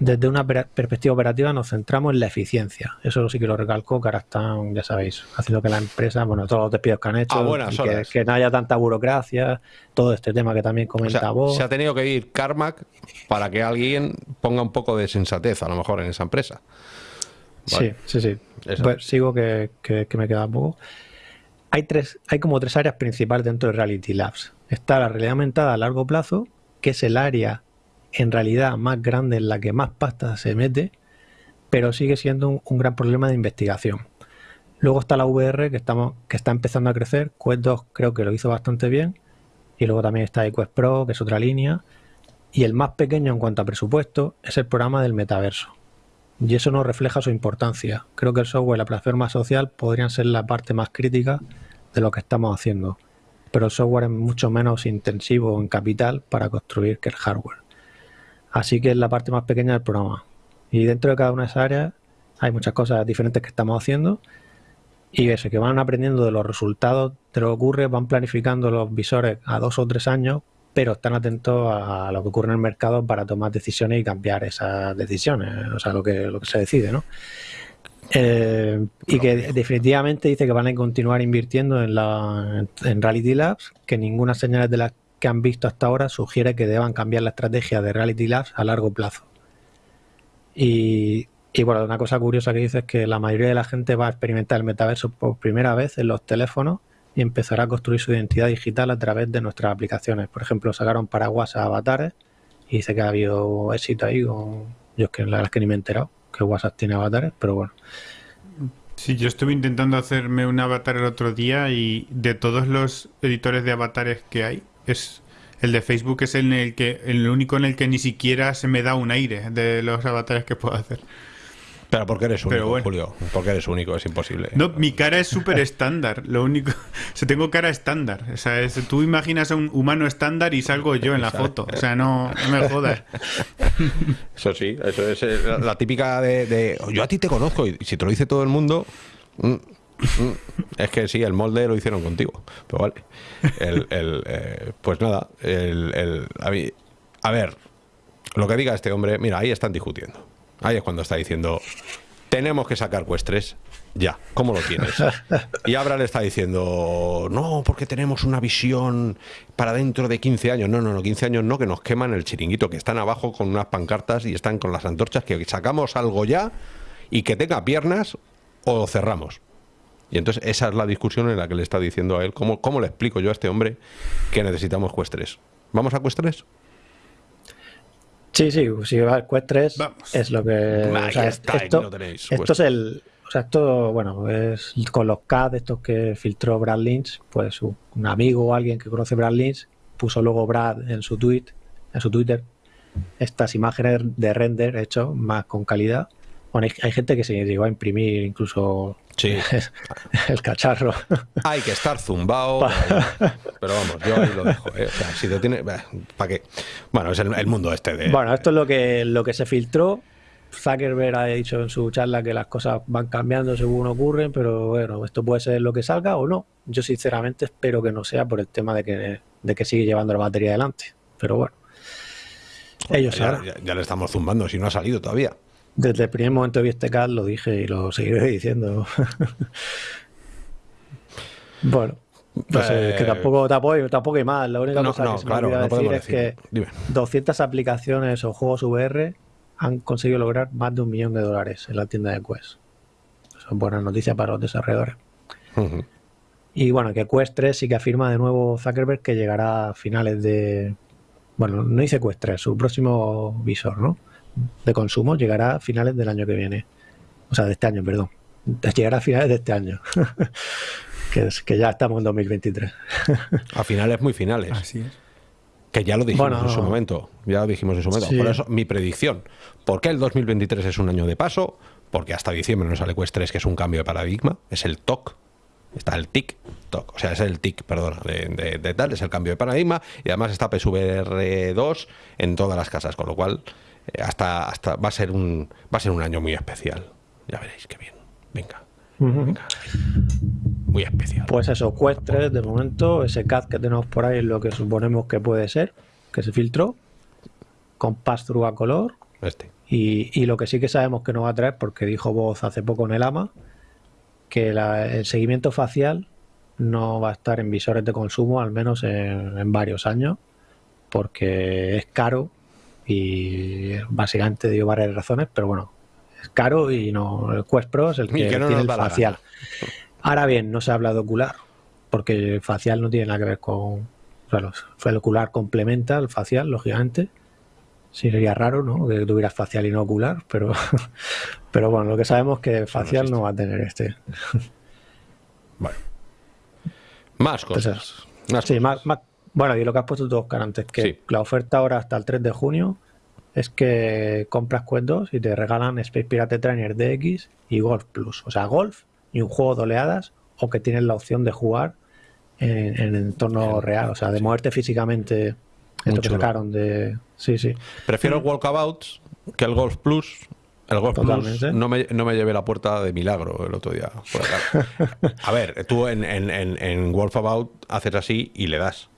S3: desde una perspectiva operativa nos centramos en la eficiencia. Eso sí que lo ahora están, ya sabéis, haciendo que la empresa, bueno, todos los despidos que han hecho, que, no haya tanta burocracia, todo este tema que también comenta vos.
S1: Se ha tenido que ir Carmack para que alguien ponga un poco de sensatez, a lo mejor, en esa empresa.
S3: Sí, sí, sí. Pues sigo que, que, me queda poco. Hay, tres, hay como tres áreas principales dentro de Reality Labs. Está la realidad aumentada a largo plazo, que es el área en realidad más grande en la que más pasta se mete, pero sigue siendo un, gran problema de investigación. Luego está la VR que, está empezando a crecer, Quest 2 creo que lo hizo bastante bien, y luego también está Quest Pro, que es otra línea, y el más pequeño en cuanto a presupuesto es el programa del metaverso. Y eso no refleja su importancia. Creo que el software y la plataforma social podrían ser la parte más crítica de lo que estamos haciendo, pero el software es mucho menos intensivo en capital para construir que el hardware. Así que es la parte más pequeña del programa. Y dentro de cada una de esas áreas hay muchas cosas diferentes que estamos haciendo. Y eso, que van aprendiendo de los resultados de lo que ocurre, van planificando los visores a dos o tres años, pero están atentos a lo que ocurre en el mercado para tomar decisiones y cambiar esas decisiones, o sea, lo que, lo que se decide, ¿no? Eh, y que definitivamente dice que van a continuar invirtiendo en, la, en Reality Labs, que ninguna señal de las que han visto hasta ahora sugiere que deban cambiar la estrategia de Reality Labs a largo plazo. Y, bueno, una cosa curiosa que dice es que la mayoría de la gente va a experimentar el metaverso por primera vez en los teléfonos y empezará a construir su identidad digital a través de nuestras aplicaciones. Por ejemplo, sacaron paraguas a avatares y dice que ha habido éxito ahí con... Yo es que la verdad es que ni me he enterado que WhatsApp tiene avatares, pero bueno.
S2: Sí, yo estuve intentando hacerme un avatar el otro día y de todos los editores de avatares que hay, es el de Facebook es el, el que el único en el que ni siquiera se me da un aire de los avatares que puedo hacer.
S1: Pero porque eres único, Julio. Porque eres único, es imposible.
S2: No, mi cara es súper estándar. Lo único. O tengo cara estándar. O sea, tú imaginas a un humano estándar y salgo yo en la foto. O sea, no, me jodas.
S1: Eso sí, eso es eh, la típica de, de, Yo a ti te conozco y si te lo dice todo el mundo. Mm, es que sí, el molde lo hicieron contigo. Pero vale. Eh, pues nada, el, a, ver, lo que diga este hombre, mira, ahí están discutiendo. Ahí es cuando está diciendo, tenemos que sacar Quest 3 ya, ¿cómo lo tienes? Y Abra le está diciendo, no, porque tenemos una visión para dentro de 15 años. No, no, no, 15 años no, que nos queman el chiringuito, que están abajo con unas pancartas y están con las antorchas, que sacamos algo ya y que tenga piernas o cerramos. Y entonces esa es la discusión en la que le está diciendo a él, ¿cómo, cómo le explico yo a este hombre que necesitamos Quest 3? ¿Vamos a Quest 3?
S3: Sí, sí, si va a Quest 3 es lo que... esto, esto es el... O sea, esto, bueno, es con los CAD, estos que filtró Brad Lynch, pues un amigo o alguien que conoce Brad Lynch puso luego Brad en su tweet, en su Twitter, estas imágenes de render hecho más con calidad. Bueno, hay, gente que se llegó a imprimir incluso Sí. el cacharro.
S1: Hay que estar zumbado. pero vamos, yo ahí lo dejo. ¿eh? O sea, si te tiene. ¿Para qué? Bueno, es el, mundo este de.
S3: Bueno, esto es lo que, lo que se filtró. Zuckerberg ha dicho en su charla que las cosas van cambiando según ocurren, pero bueno, esto puede ser lo que salga o no. Yo sinceramente espero que no sea por el tema de que, de que sigue llevando la batería adelante. Pero bueno. Ellos
S1: ya, ya, le estamos zumbando, si no ha salido todavía.
S3: Desde el primer momento que vi este CAD lo dije y lo seguiré diciendo. bueno, no sé, que eh, tampoco, tampoco, tampoco hay más. La única cosa que se me olvida decir es que 200 aplicaciones o juegos VR han conseguido lograr más de un millón de dólares en la tienda de Quest. Eso es buena noticia para los desarrolladores. Y bueno, que Quest 3 sí que afirma de nuevo Zuckerberg que llegará a finales de. Bueno, no dice Quest 3, su próximo visor, ¿no? De consumo llegará a finales del año que viene. O sea, de este año, perdón. Llegará a finales de este año. que, es, que ya estamos en 2023.
S1: A finales muy finales.
S2: Así es.
S1: Que ya lo dijimos
S3: Bueno,
S1: en su momento. Ya lo dijimos en su momento.
S3: Sí.
S1: Por eso, mi predicción. ¿Por qué el 2023 es un año de paso? Porque hasta diciembre no sale Quest 3, que es un cambio de paradigma. Es el TOC. Está el TIC. TOC. O sea, es el TIC, perdona, de, de- de tal. Es el cambio de paradigma. Y además está PSVR 2 en todas las casas. Con lo cual, hasta, hasta va, a ser un, va a ser un año muy especial. Ya veréis qué bien. Venga. venga. Muy especial.
S3: Pues eso, Quest 3 de momento, ese CAD que tenemos por ahí es lo que suponemos que puede ser, que se filtró, con pass-through a color.
S1: Este.
S3: Y, y lo que sí que sabemos que no va a traer, porque dijo Voz hace poco en el AMA, que la- el seguimiento facial no va a estar en visores de consumo, al menos en, en varios años, porque es caro y básicamente dio varias razones, pero bueno, es caro y no el Quest Pro es el que,
S1: que no
S3: tiene el facial. Ahora bien, no se habla de ocular, porque el facial no tiene nada que ver con... Bueno, el ocular complementa el facial, lógicamente. Sí, sería raro, ¿no? Que tuvieras facial y no ocular, pero, pero bueno, lo que sabemos es que facial no va a tener este.
S1: Bueno. Más cosas. Más
S3: Sí,
S1: cosas.
S3: más, más- bueno, y lo que has puesto tú, Oscar, antes, que
S1: Sí.
S3: la oferta ahora hasta el 3 de junio es que compras Quest 2 y te regalan Space Pirate Trainer DX y Golf Plus. O sea, Golf y un juego de oleadas o que tienes la opción de jugar en, en entorno real, o sea, de moverte físicamente.
S1: Muy
S3: Esto que
S1: chulo.
S3: sacaron de... Sí, sí.
S1: Prefiero el Walkabouts que el Golf Plus. El Golf Plus no me, no me llevé la puerta de milagro el otro día. por acá. A ver, tú en, en, en, en Walkabout haces así y le das.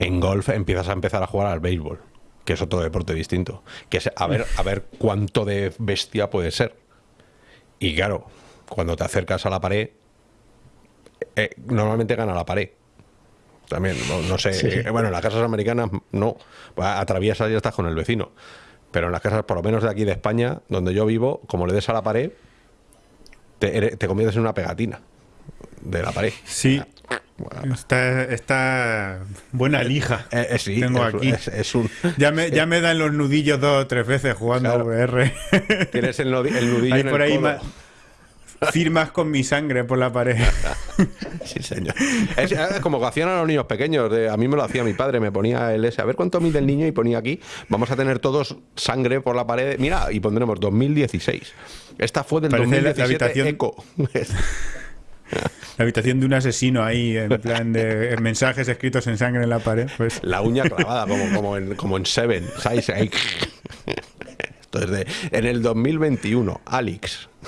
S1: En golf empiezas a empezar a jugar al béisbol, que es otro deporte distinto. Que es a ver, a ver cuánto de bestia puede ser. Y claro, cuando te acercas a la pared, eh, normalmente gana la pared. También, no, no sé.
S3: Sí.
S1: eh, bueno, en las casas americanas no. Atraviesas y ya estás con el vecino. Pero en las casas, por lo menos de aquí de España, donde yo vivo, como le des a la pared, te, te conviertes en una pegatina de la pared.
S2: Sí,
S1: Bueno,
S2: está, está buena lija.
S1: eh, eh, sí,
S2: Tengo
S1: es,
S2: aquí.
S1: es- es un.
S2: Ya me, ya me dan los nudillos dos o tres veces jugando
S1: Claro.
S2: a VR.
S1: Tienes el, el nudillo
S2: Hay
S1: en el
S2: por ahí
S1: codo.
S2: firmas con mi sangre por la pared.
S1: Sí, señor. Es, como que hacían a los niños pequeños. de- a mí me lo hacía mi padre, me ponía el ese. A ver cuánto mide el niño y ponía aquí. Vamos a tener todos sangre por la pared. Mira, y pondremos 2016. Esta fue del
S2: Parece la- la
S1: 2017
S2: habitación-
S1: Eco.
S2: La habitación de un asesino ahí, en plan de mensajes escritos en sangre en la pared. Pues
S1: La uña clavada, como, como, en, como en Seven. ¿sabes? Ahí. Esto es de. En el 2021, Alex.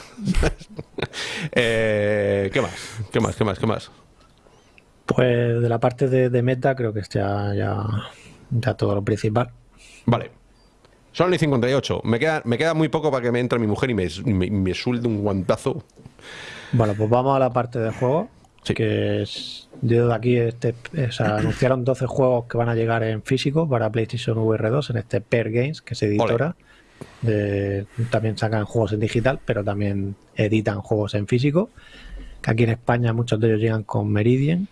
S1: Eh, ¿Qué más? ¿Qué más? ¿Qué más? ¿Qué más?
S3: Pues de la parte de, de meta creo que es ya, ya, todo lo principal.
S1: Vale. Sony 58. Me queda, me queda muy poco para que me entre mi mujer y me, me, me suelte un guantazo.
S3: Bueno, pues vamos a la parte de juego.
S1: Sí.
S3: Que es, yo de aquí este, anunciaron 12 juegos que van a llegar en físico para PlayStation VR 2 en este Pair Games, que es editora. De, también sacan juegos en digital, pero también editan juegos en físico. Que aquí en España muchos de ellos llegan con Meridian.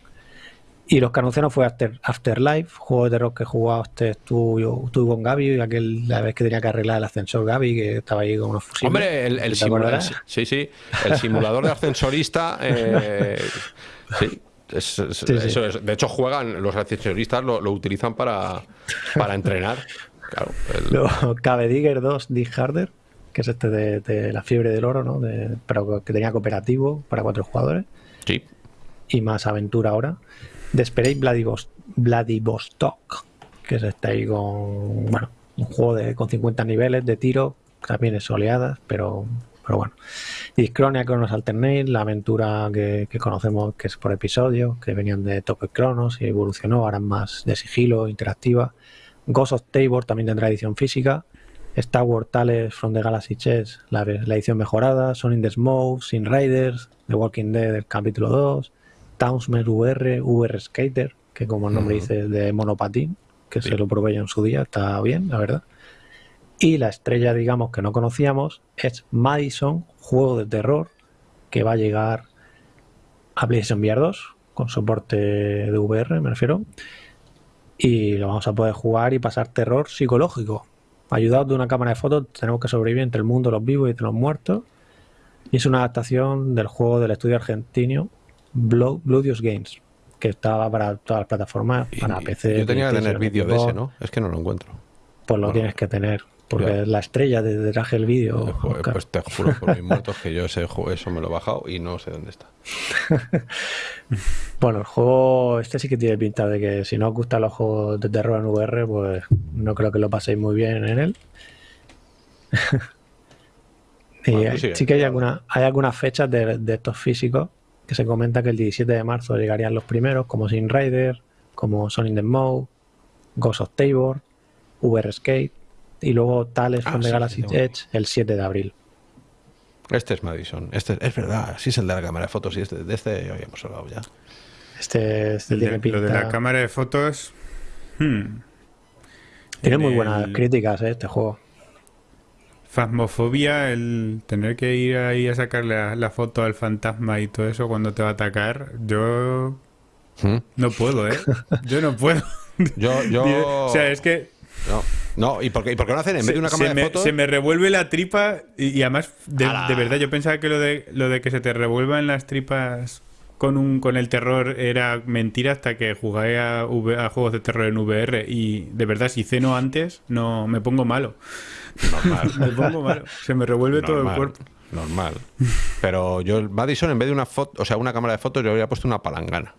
S3: Y los que anunciaron fue After, Afterlife, juego de terror que jugaste tú, yo- tú con Gaby, y aquel, la vez que tenía que arreglar el ascensor Gaby, que estaba ahí con unos fusibles.
S1: Hombre, el, el
S3: ¿Te
S1: simulador. Sí, sí. El simulador de ascensorista. eh, sí. es- es-
S3: Sí, sí.
S1: Eso es. De hecho, juegan, los ascensoristas lo, lo utilizan para, para entrenar. Claro. el-
S3: Luego, Cave Digger 2 Dig Harder, que es este de, de la fiebre del oro, ¿no? De- pero que tenía cooperativo para cuatro jugadores
S1: sí.
S3: y más aventura ahora. Desperate Vladivos- Vladivostok, que es este ahí con, bueno, un juego de, con 50 niveles de tiro, también es oleadas, pero, pero bueno. Discronia Chronos Alternate, la aventura que, conocemos que es por episodios, que venían de Top Chronos y evolucionó, ahora es más de sigilo, interactiva. Ghost of Tabor también tendrá edición física. Star Wars Tales from the Galaxy Chess, la, la edición mejorada. Son in the Smoke, Sin Riders, The Walking Dead, el capítulo 2. Townsman VR, VR Skater, que como el nombre
S1: Ujú.
S3: dice es de monopatín, que
S1: Sí.
S3: se lo probé yo en su día, está bien, la verdad. Y la estrella, digamos, que no conocíamos, es Madison, juego de terror, que va a llegar a PlayStation VR 2 con soporte de VR, me refiero. Y lo vamos a poder jugar y pasar terror psicológico. Ayudados de una cámara de fotos, tenemos que sobrevivir entre el mundo de los vivos y de los muertos. Y es una adaptación del juego del estudio argentino Bloodious Games, que estaba para todas las plataformas, para PC.
S1: Yo tenía que tener vídeo de ese. ¿no? Es que no lo encuentro.
S3: Pues lo
S1: Bueno.
S3: tienes que tener, porque
S1: Ya.
S3: es la estrella de detrás del vídeo.
S1: Eh, joder,
S3: Oscar.
S1: pues te juro por mis muertos que yo ese juego, eso me lo he bajado y no sé dónde está.
S3: Bueno, el juego este sí que tiene pinta de que si no os gustan los juegos de terror en VR, pues no creo que lo paséis muy bien en él. y
S1: Bueno, tú
S3: hay-
S1: sigue.
S3: sí que hay, alguna, hay algunas fechas de, de estos físicos que se comenta que el 17 de marzo llegarían los primeros, como Sin Rider, como Sonic the Mode, Ghost of Tabor, VR Skate y luego Tales
S1: Ah,
S3: from the
S1: sí,
S3: Galaxy
S1: sí.
S3: Edge el 7 de abril.
S1: Este es Madison. Este es verdad, sí es el de la cámara de fotos y este, de este ya habíamos hablado ya.
S3: Este, este
S2: El de-
S3: tiene pinta.
S2: lo de la cámara de fotos. hmm.
S3: Tiene
S2: En
S3: muy
S2: el-
S3: buenas críticas eh, este juego.
S2: Fasmofobia, el tener que ir ahí a sacarle la, la foto al fantasma y todo eso cuando te va a atacar, yo
S1: ¿Mm?
S2: no puedo, ¿eh? Yo no puedo.
S1: Yo, yo...
S2: O sea, es que
S1: No, no, ¿y por qué, y por qué no hacen en vez de una cámara de
S2: me,
S1: fotos?
S2: se me revuelve la tripa y, y además, de, de verdad, yo pensaba que lo de, lo de que se te revuelvan las tripas con, un, con el terror era mentira hasta que jugué a, V- a juegos de terror en VR y de verdad, si ceno antes, no me pongo malo.
S1: Normal.
S2: Me pongo malo. Se me revuelve todo el cuerpo.
S1: Normal. Pero yo, Madison, en vez de una foto, o sea, una cámara de fotos, yo habría puesto una palangana.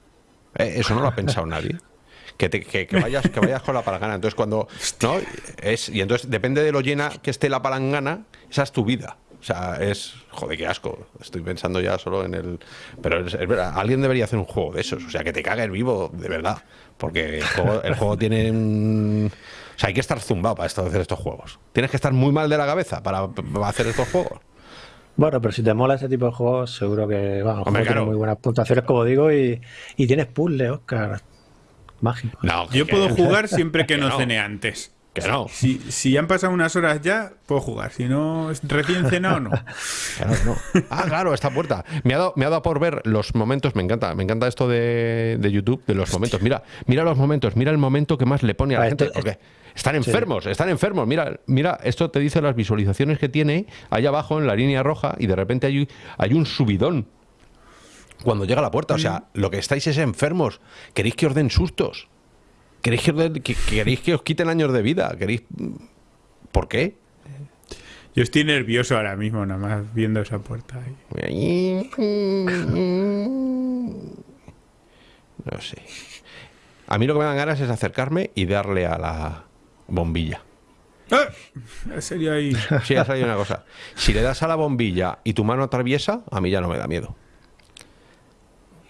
S1: Eh, eso no lo ha pensado nadie. Que, te- que, que vayas, que vayas con la palangana. Entonces, cuando. ¿no? Es, y entonces, depende de lo llena que esté la palangana, esa es tu vida. O sea, es. Joder, qué asco. Estoy pensando ya solo en el. Pero es, es verdad, alguien debería hacer un juego de esos. O sea, que te cague el vivo, de verdad. Porque el juego, el juego tiene. un- sea, hay que estar zumbado para esto- hacer estos juegos. Tienes que estar muy mal de la cabeza para, para hacer estos juegos.
S3: Bueno, pero si te mola ese tipo de juegos, seguro que bueno, juego tiene
S1: claro.
S3: muy buenas puntuaciones, como digo, y, y tienes puzzle, Oscar. Mágico.
S1: No,
S2: Yo puedo jugar siempre que
S1: que
S2: no
S1: no.
S2: cene antes.
S1: Que no.
S2: Si, si han pasado unas horas ya, puedo jugar. Si no, recién cenado, no.
S1: Claro, no. Ah, claro, esta puerta. Me ha, dado, me ha dado por ver los momentos, me encanta, me encanta esto de, de YouTube, de los momentos. Mira, mira los momentos, mira el momento que más le pone a la
S3: Ah,
S1: gente.
S3: esto-
S1: Porque están enfermos, están enfermos. Mira, mira, esto te dice las visualizaciones que tiene allá abajo en la línea roja y de repente hay, hay un subidón cuando llega a la puerta. O sea, lo que estáis es enfermos. Queréis que os den sustos. Queréis que os, den- que- que queréis que os quiten años de vida. Queréis. ¿Por qué?
S2: Yo estoy nervioso ahora mismo, nada más viendo esa puerta. ahí.
S1: No sé. A mí lo que me dan ganas es acercarme y darle a la bombilla.
S2: ¡Ah! Sería ahí.
S1: Sí, ya sabía una cosa. Si le das a la bombilla y tu mano atraviesa, a mí ya no me da miedo.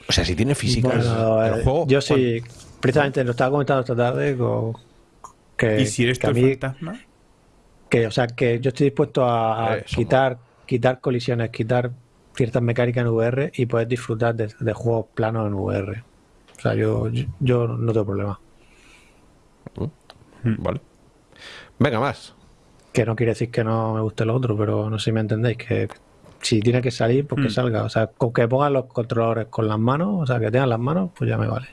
S1: O sea, si tiene físicas
S3: Bueno,
S1: el
S3: eh,
S1: juego.
S3: yo sí, precisamente lo estaba comentando esta tarde con, que,
S2: ¿Y si eres
S3: que
S2: tú
S3: a
S2: el
S3: mí,
S2: fantasma?
S3: que, o sea, que yo estoy dispuesto a, a
S1: Eh, somos-
S3: quitar, quitar colisiones, quitar ciertas mecánicas en VR y poder disfrutar de, de juegos planos en VR. O sea, yo, yo, yo no tengo problema.
S1: Vale. Venga, más.
S3: Que no quiere decir que no me guste lo otro, pero no sé si me entendéis, que si tiene que salir, pues que
S2: Mm.
S3: salga. O sea, con que pongan los controladores con las manos, o sea, que tengan las manos, pues ya me vale.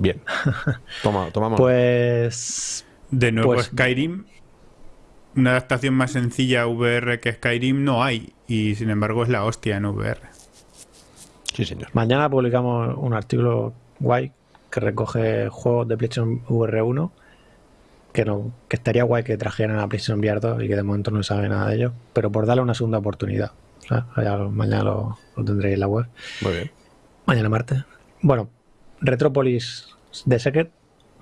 S1: Bien. Toma, tomamos.
S3: Pues
S2: De nuevo,
S3: Pues-
S2: Skyrim. Una adaptación más sencilla a VR que Skyrim no hay. Y sin embargo es la hostia en VR.
S1: Sí, señor.
S3: Mañana publicamos un artículo guay que recoge juegos de PlayStation VR 1 que no que estaría guay que trajeran a PlayStation VR 2 y que de momento no se sabe nada de ellos, pero por darle una segunda oportunidad. O sea, mañana lo, lo tendréis en la web.
S1: Muy bien.
S3: Mañana martes. Bueno, Retropolis The Secret,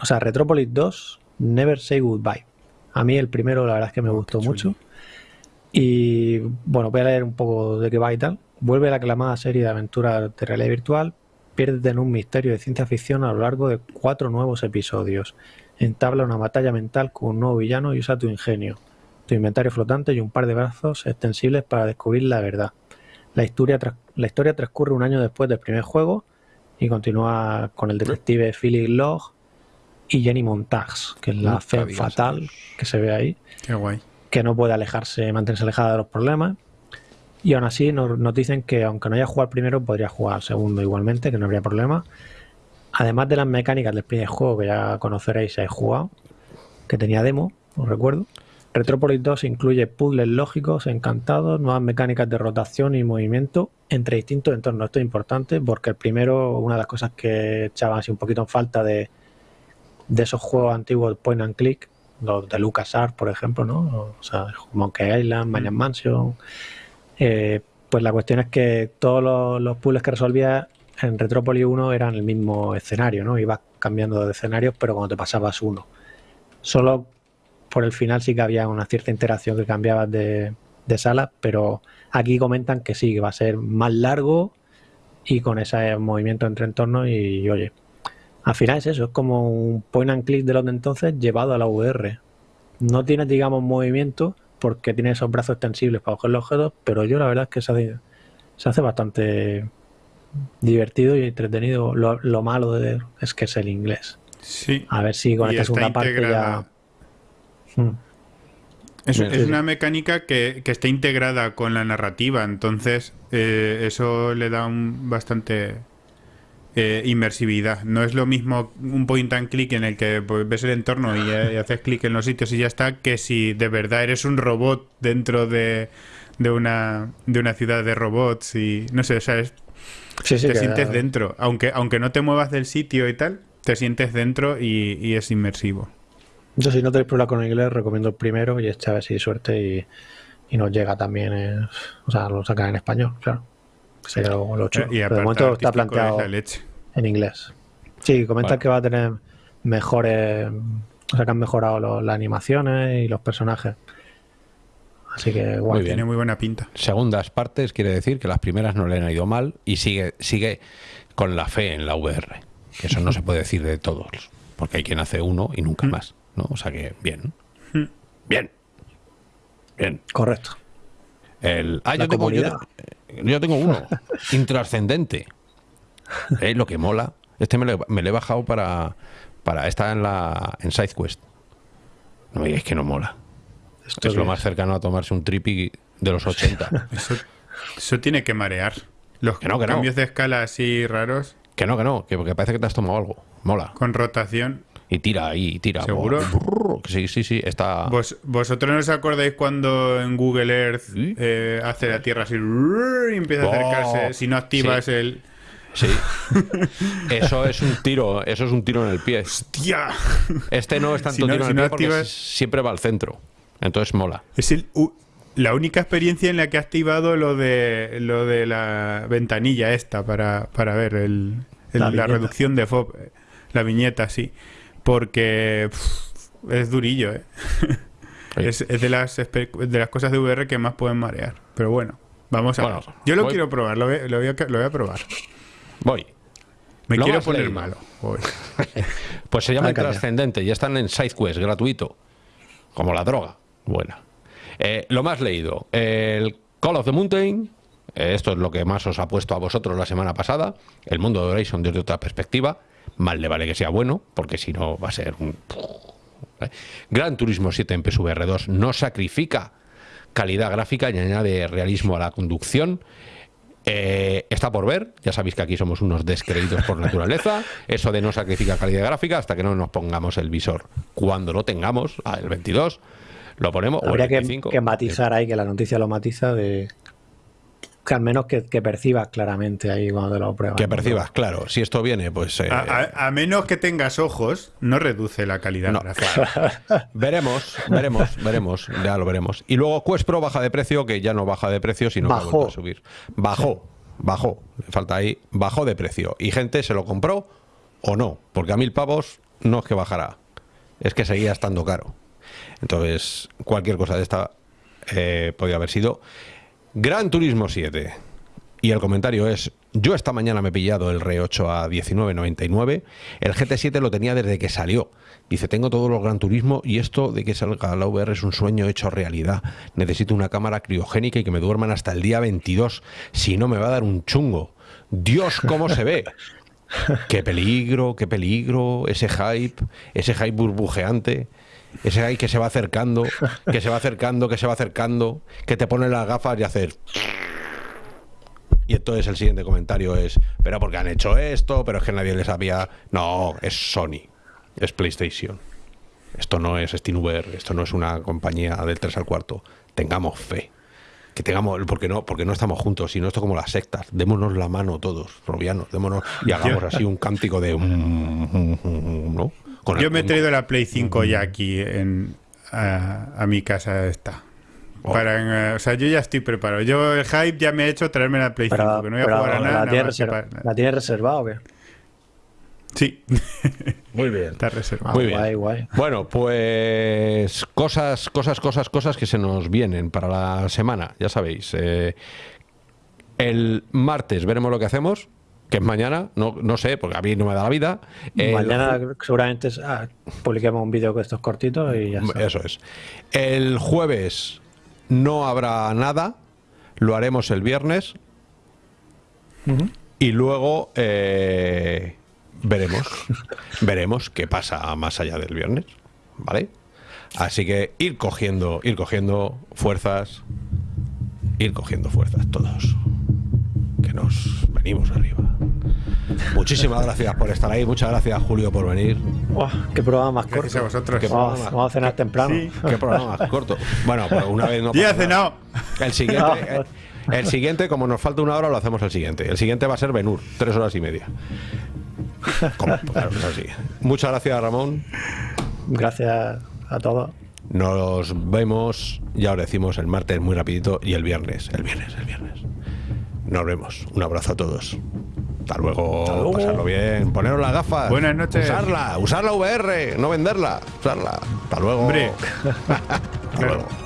S3: o sea, Retropolis 2, Never Say Goodbye. A mí el primero la verdad es que me gustó mucho. Y bueno, voy a leer un poco de qué va y tal. Vuelve la aclamada serie de aventuras de realidad virtual. Piérdete en un misterio de ciencia ficción a lo largo de cuatro nuevos episodios. Entabla una batalla mental con un nuevo villano y usa tu ingenio, tu inventario flotante y un par de brazos extensibles para descubrir la verdad. La historia, la historia transcurre un año después del primer juego y continúa con el detective Philip Log y Jenny Montags, que es la fe fatal que se ve ahí
S2: Qué guay.
S3: que no puede alejarse, mantenerse alejada de los problemas. Y aún así nos, nos dicen que aunque no haya jugado primero, podría jugar segundo igualmente, que no habría problema. Además de las mecánicas del primer juego que ya conoceréis si habéis jugado, que tenía demo, os recuerdo. Retropolis 2 incluye puzzles lógicos, encantados, nuevas mecánicas de rotación y movimiento entre distintos entornos. Esto es importante porque el primero, una de las cosas que echaban así un poquito en falta de, de esos juegos antiguos point and click, los de LucasArts, por ejemplo, ¿no? O sea, Monkey Island, Mayan Mansion. Eh, pues la cuestión es que todos los, los puzzles que resolvías en Retropolis 1 eran el mismo escenario, ¿no? Ibas cambiando de escenarios, pero cuando te pasabas uno. Solo por el final sí que había una cierta interacción que cambiabas de, de sala, pero aquí comentan que sí, que va a ser más largo y con ese movimiento entre entornos y, oye, al final es eso, es como un point and click de los de entonces llevado a la VR. No tienes, digamos, movimiento porque tiene esos brazos extensibles para coger los objetos, pero yo la verdad es que se hace, se hace bastante divertido y entretenido. Lo, lo malo de, es que es el inglés.
S2: Sí.
S3: A ver si con
S2: Y
S3: esta segunda parte ya... Mm.
S2: Es, una mecánica que, que está integrada con la narrativa, entonces eh, eso le da un bastante eh, inmersividad. No es lo mismo un point and click en el que pues, ves el entorno y, eh, y haces clic en los sitios y ya está, que si de verdad eres un robot dentro de, de una, de una ciudad de robots y no sé, o sea, es-
S3: Sí, sí,
S2: te sientes dentro. Aunque, aunque no te muevas del sitio y tal, te sientes dentro y, y es inmersivo.
S3: Yo si no tenéis problema con el inglés, recomiendo el primero y este a ver si hay suerte y, y nos llega también, eh, o sea, lo sacan en español, claro. Que sería lo, lo chulo.
S2: Eh, Y
S3: Pero de
S2: aparte
S3: momento está planteado en inglés. Sí, comentan
S1: Vale.
S3: que va a tener mejores, o sea, que han mejorado lo- las animaciones y los personajes. Así que, guay.
S1: Muy bien.
S2: Tiene muy buena pinta.
S1: Segundas partes quiere decir que las primeras no le han ido mal y sigue, sigue con la fe en la VR. Que eso no se puede decir de todos, porque hay quien hace uno y nunca más. ¿No? O sea que, bien. Bien. Bien.
S3: Correcto.
S1: El, ah, yo tengo, yo, yo tengo uno. Intrascendente. Eh, Lo que mola. Este me lo, he- me lo he bajado para, para estar en la en SideQuest. No me digáis que no mola.
S3: Esto
S1: es lo más cercano a tomarse un trippy de los 80.
S2: Eso, eso tiene que marear. Los
S1: Que no, que no.
S2: cambios de escala así raros,
S1: que no, que no, que porque parece que te has tomado algo. Mola.
S2: con rotación.
S1: Y tira ahí, y tira.
S2: ¿Seguro?
S1: Brrr, que Sí, sí, sí. Está.
S2: ¿Vos, ¿Vosotros no os acordáis cuando en Google Earth
S1: Sí.
S2: eh, hace la Tierra así y empieza a
S1: Oh,
S2: acercarse? Si no activas
S1: sí.
S2: el...
S1: Sí. Eso es un tiro, eso es un tiro en el pie.
S2: ¡Tía!
S1: Este no es tanto
S2: Si no-
S1: tiro en
S2: si
S1: el
S2: no
S1: pie porque
S2: activas-
S1: siempre va al centro. Entonces mola.
S2: Es el, u- la única experiencia en la que he activado lo de lo de la ventanilla esta para, para ver el, el-
S3: La
S2: reducción de FOB. eh, La viñeta, sí. Porque pff, es durillo, ¿eh? Es, es de, las, espe- de las cosas de VR que más pueden marear. Pero bueno, vamos a
S1: Bueno,
S2: ver. Yo lo
S1: voy-
S2: quiero probar, lo voy, lo voy a, lo voy a probar.
S1: Voy.
S2: Me
S1: Lo
S2: quiero poner
S1: leído.
S2: malo. Voy.
S1: Pues se llama
S3: Ah, calla.
S1: Intrascendente y están en SideQuest, gratuito. Como la droga. Buena. Eh, lo más leído. El Call of the Mountain. eh, esto es lo que más os ha puesto a vosotros la semana pasada. El mundo de Horizon desde otra perspectiva. Mal le vale que sea bueno, porque si no va a ser un. ¿eh? Gran Turismo 7 en PSVR 2 no sacrifica calidad gráfica y añade realismo a la conducción. Eh, está por ver, ya sabéis que aquí somos unos descreídos por naturaleza. Eso de no sacrifica calidad gráfica hasta que no nos pongamos el visor. Cuando lo tengamos, el 22, lo ponemos. o el
S3: Habría que,
S1: 25.
S3: que matizar ahí, que la noticia lo matiza de que al menos que, que percibas claramente ahí cuando te lo pruebas.
S1: Que
S3: ¿no?
S1: percibas, claro. Si esto viene, pues. eh,
S2: A, a- a menos que tengas ojos, no reduce la calidad
S1: No,
S2: gráfica.
S1: Veremos, veremos, veremos, ya lo veremos. Y luego Quest Pro baja de precio, que ya no baja de precio, sino que ha
S3: Bajó.
S1: a subir. Bajó, bajó, le falta ahí, bajó de precio. Y gente se lo compró o no, porque a mil pavos no es que bajará, es que seguía estando caro. Entonces, cualquier cosa de esta eh, podía haber sido. Gran Turismo 7. Y el comentario es, yo esta mañana me he pillado el R8 a 19.99, el GT7 lo tenía desde que salió. Dice, tengo todos los Gran Turismo y esto de que salga la VR es un sueño hecho realidad. Necesito una cámara criogénica y que me duerman hasta el día 22, si no me va a dar un chungo. Dios, ¿cómo se ve? Qué peligro, qué peligro, ese hype, ese hype burbujeante, ese hype que se va acercando, que se va acercando, que se va acercando, que te pone las gafas y hacer Y entonces el siguiente comentario es, pero porque han hecho esto, pero es que nadie les había... No, es Sony, es PlayStation. Esto no es SteamVR, esto no es una compañía del 3 al cuarto. Tengamos fe. Que tengamos, porque no, porque no estamos juntos, sino esto como las sectas. Démonos la mano todos, robianos, démonos y hagamos así un cántico de ¿no?
S2: Con Yo me he traído la Play 5 ya aquí en, a, a mi casa esta.
S1: Oh.
S2: Para, eh, o sea, yo ya estoy preparado. Yo el hype ya me ha hecho traerme la Play 5,
S3: Pero,
S2: que no voy a
S3: pero
S2: jugar a nada.
S3: ¿la,
S2: nada
S3: tienes
S2: más que
S3: reserva-
S2: para-
S3: ¿La tienes reservada o qué?
S2: Sí,
S1: Muy bien.
S2: está reservado.
S1: Muy bien.
S3: Guay, guay.
S1: Bueno, pues cosas, cosas, cosas, cosas que se nos vienen para la semana, ya sabéis. eh, el martes veremos lo que hacemos, que es mañana, no, no sé, porque a mí no me da la vida. El
S3: Mañana seguramente ah, publiquemos un vídeo con estos cortitos y ya está.
S1: Eso es. El jueves no habrá nada, lo haremos el viernes y luego eh, veremos, veremos qué pasa más allá del viernes, ¿vale? Así que ir cogiendo, ir cogiendo fuerzas, ir cogiendo fuerzas todos, nos venimos arriba. Muchísimas gracias por estar ahí, muchas gracias Julio por venir.
S3: Qué programa más
S2: Gracias a
S3: corto.
S2: vosotros.
S1: Qué
S3: Vamos, a cenar temprano.
S2: Sí.
S1: Qué programa más corto. Bueno, pues una vez no.
S2: Ya he cenado.
S1: El siguiente, el, el siguiente, como nos falta una hora, lo hacemos el siguiente. El siguiente va a ser Benur, tres horas y media. Como- claro, es así. Muchas gracias, Ramón.
S3: Gracias a todos.
S1: Nos vemos, ya os decimos, el martes muy rapidito y el viernes. El viernes, el viernes. Nos vemos. Un abrazo a todos. Hasta luego.
S3: luego.
S1: Pasarlo bien. Poneros las gafas.
S2: Buenas noches.
S1: Usarla. Usar la VR. No venderla. Usarla. Hasta luego.
S2: Hombre.
S1: Hasta luego.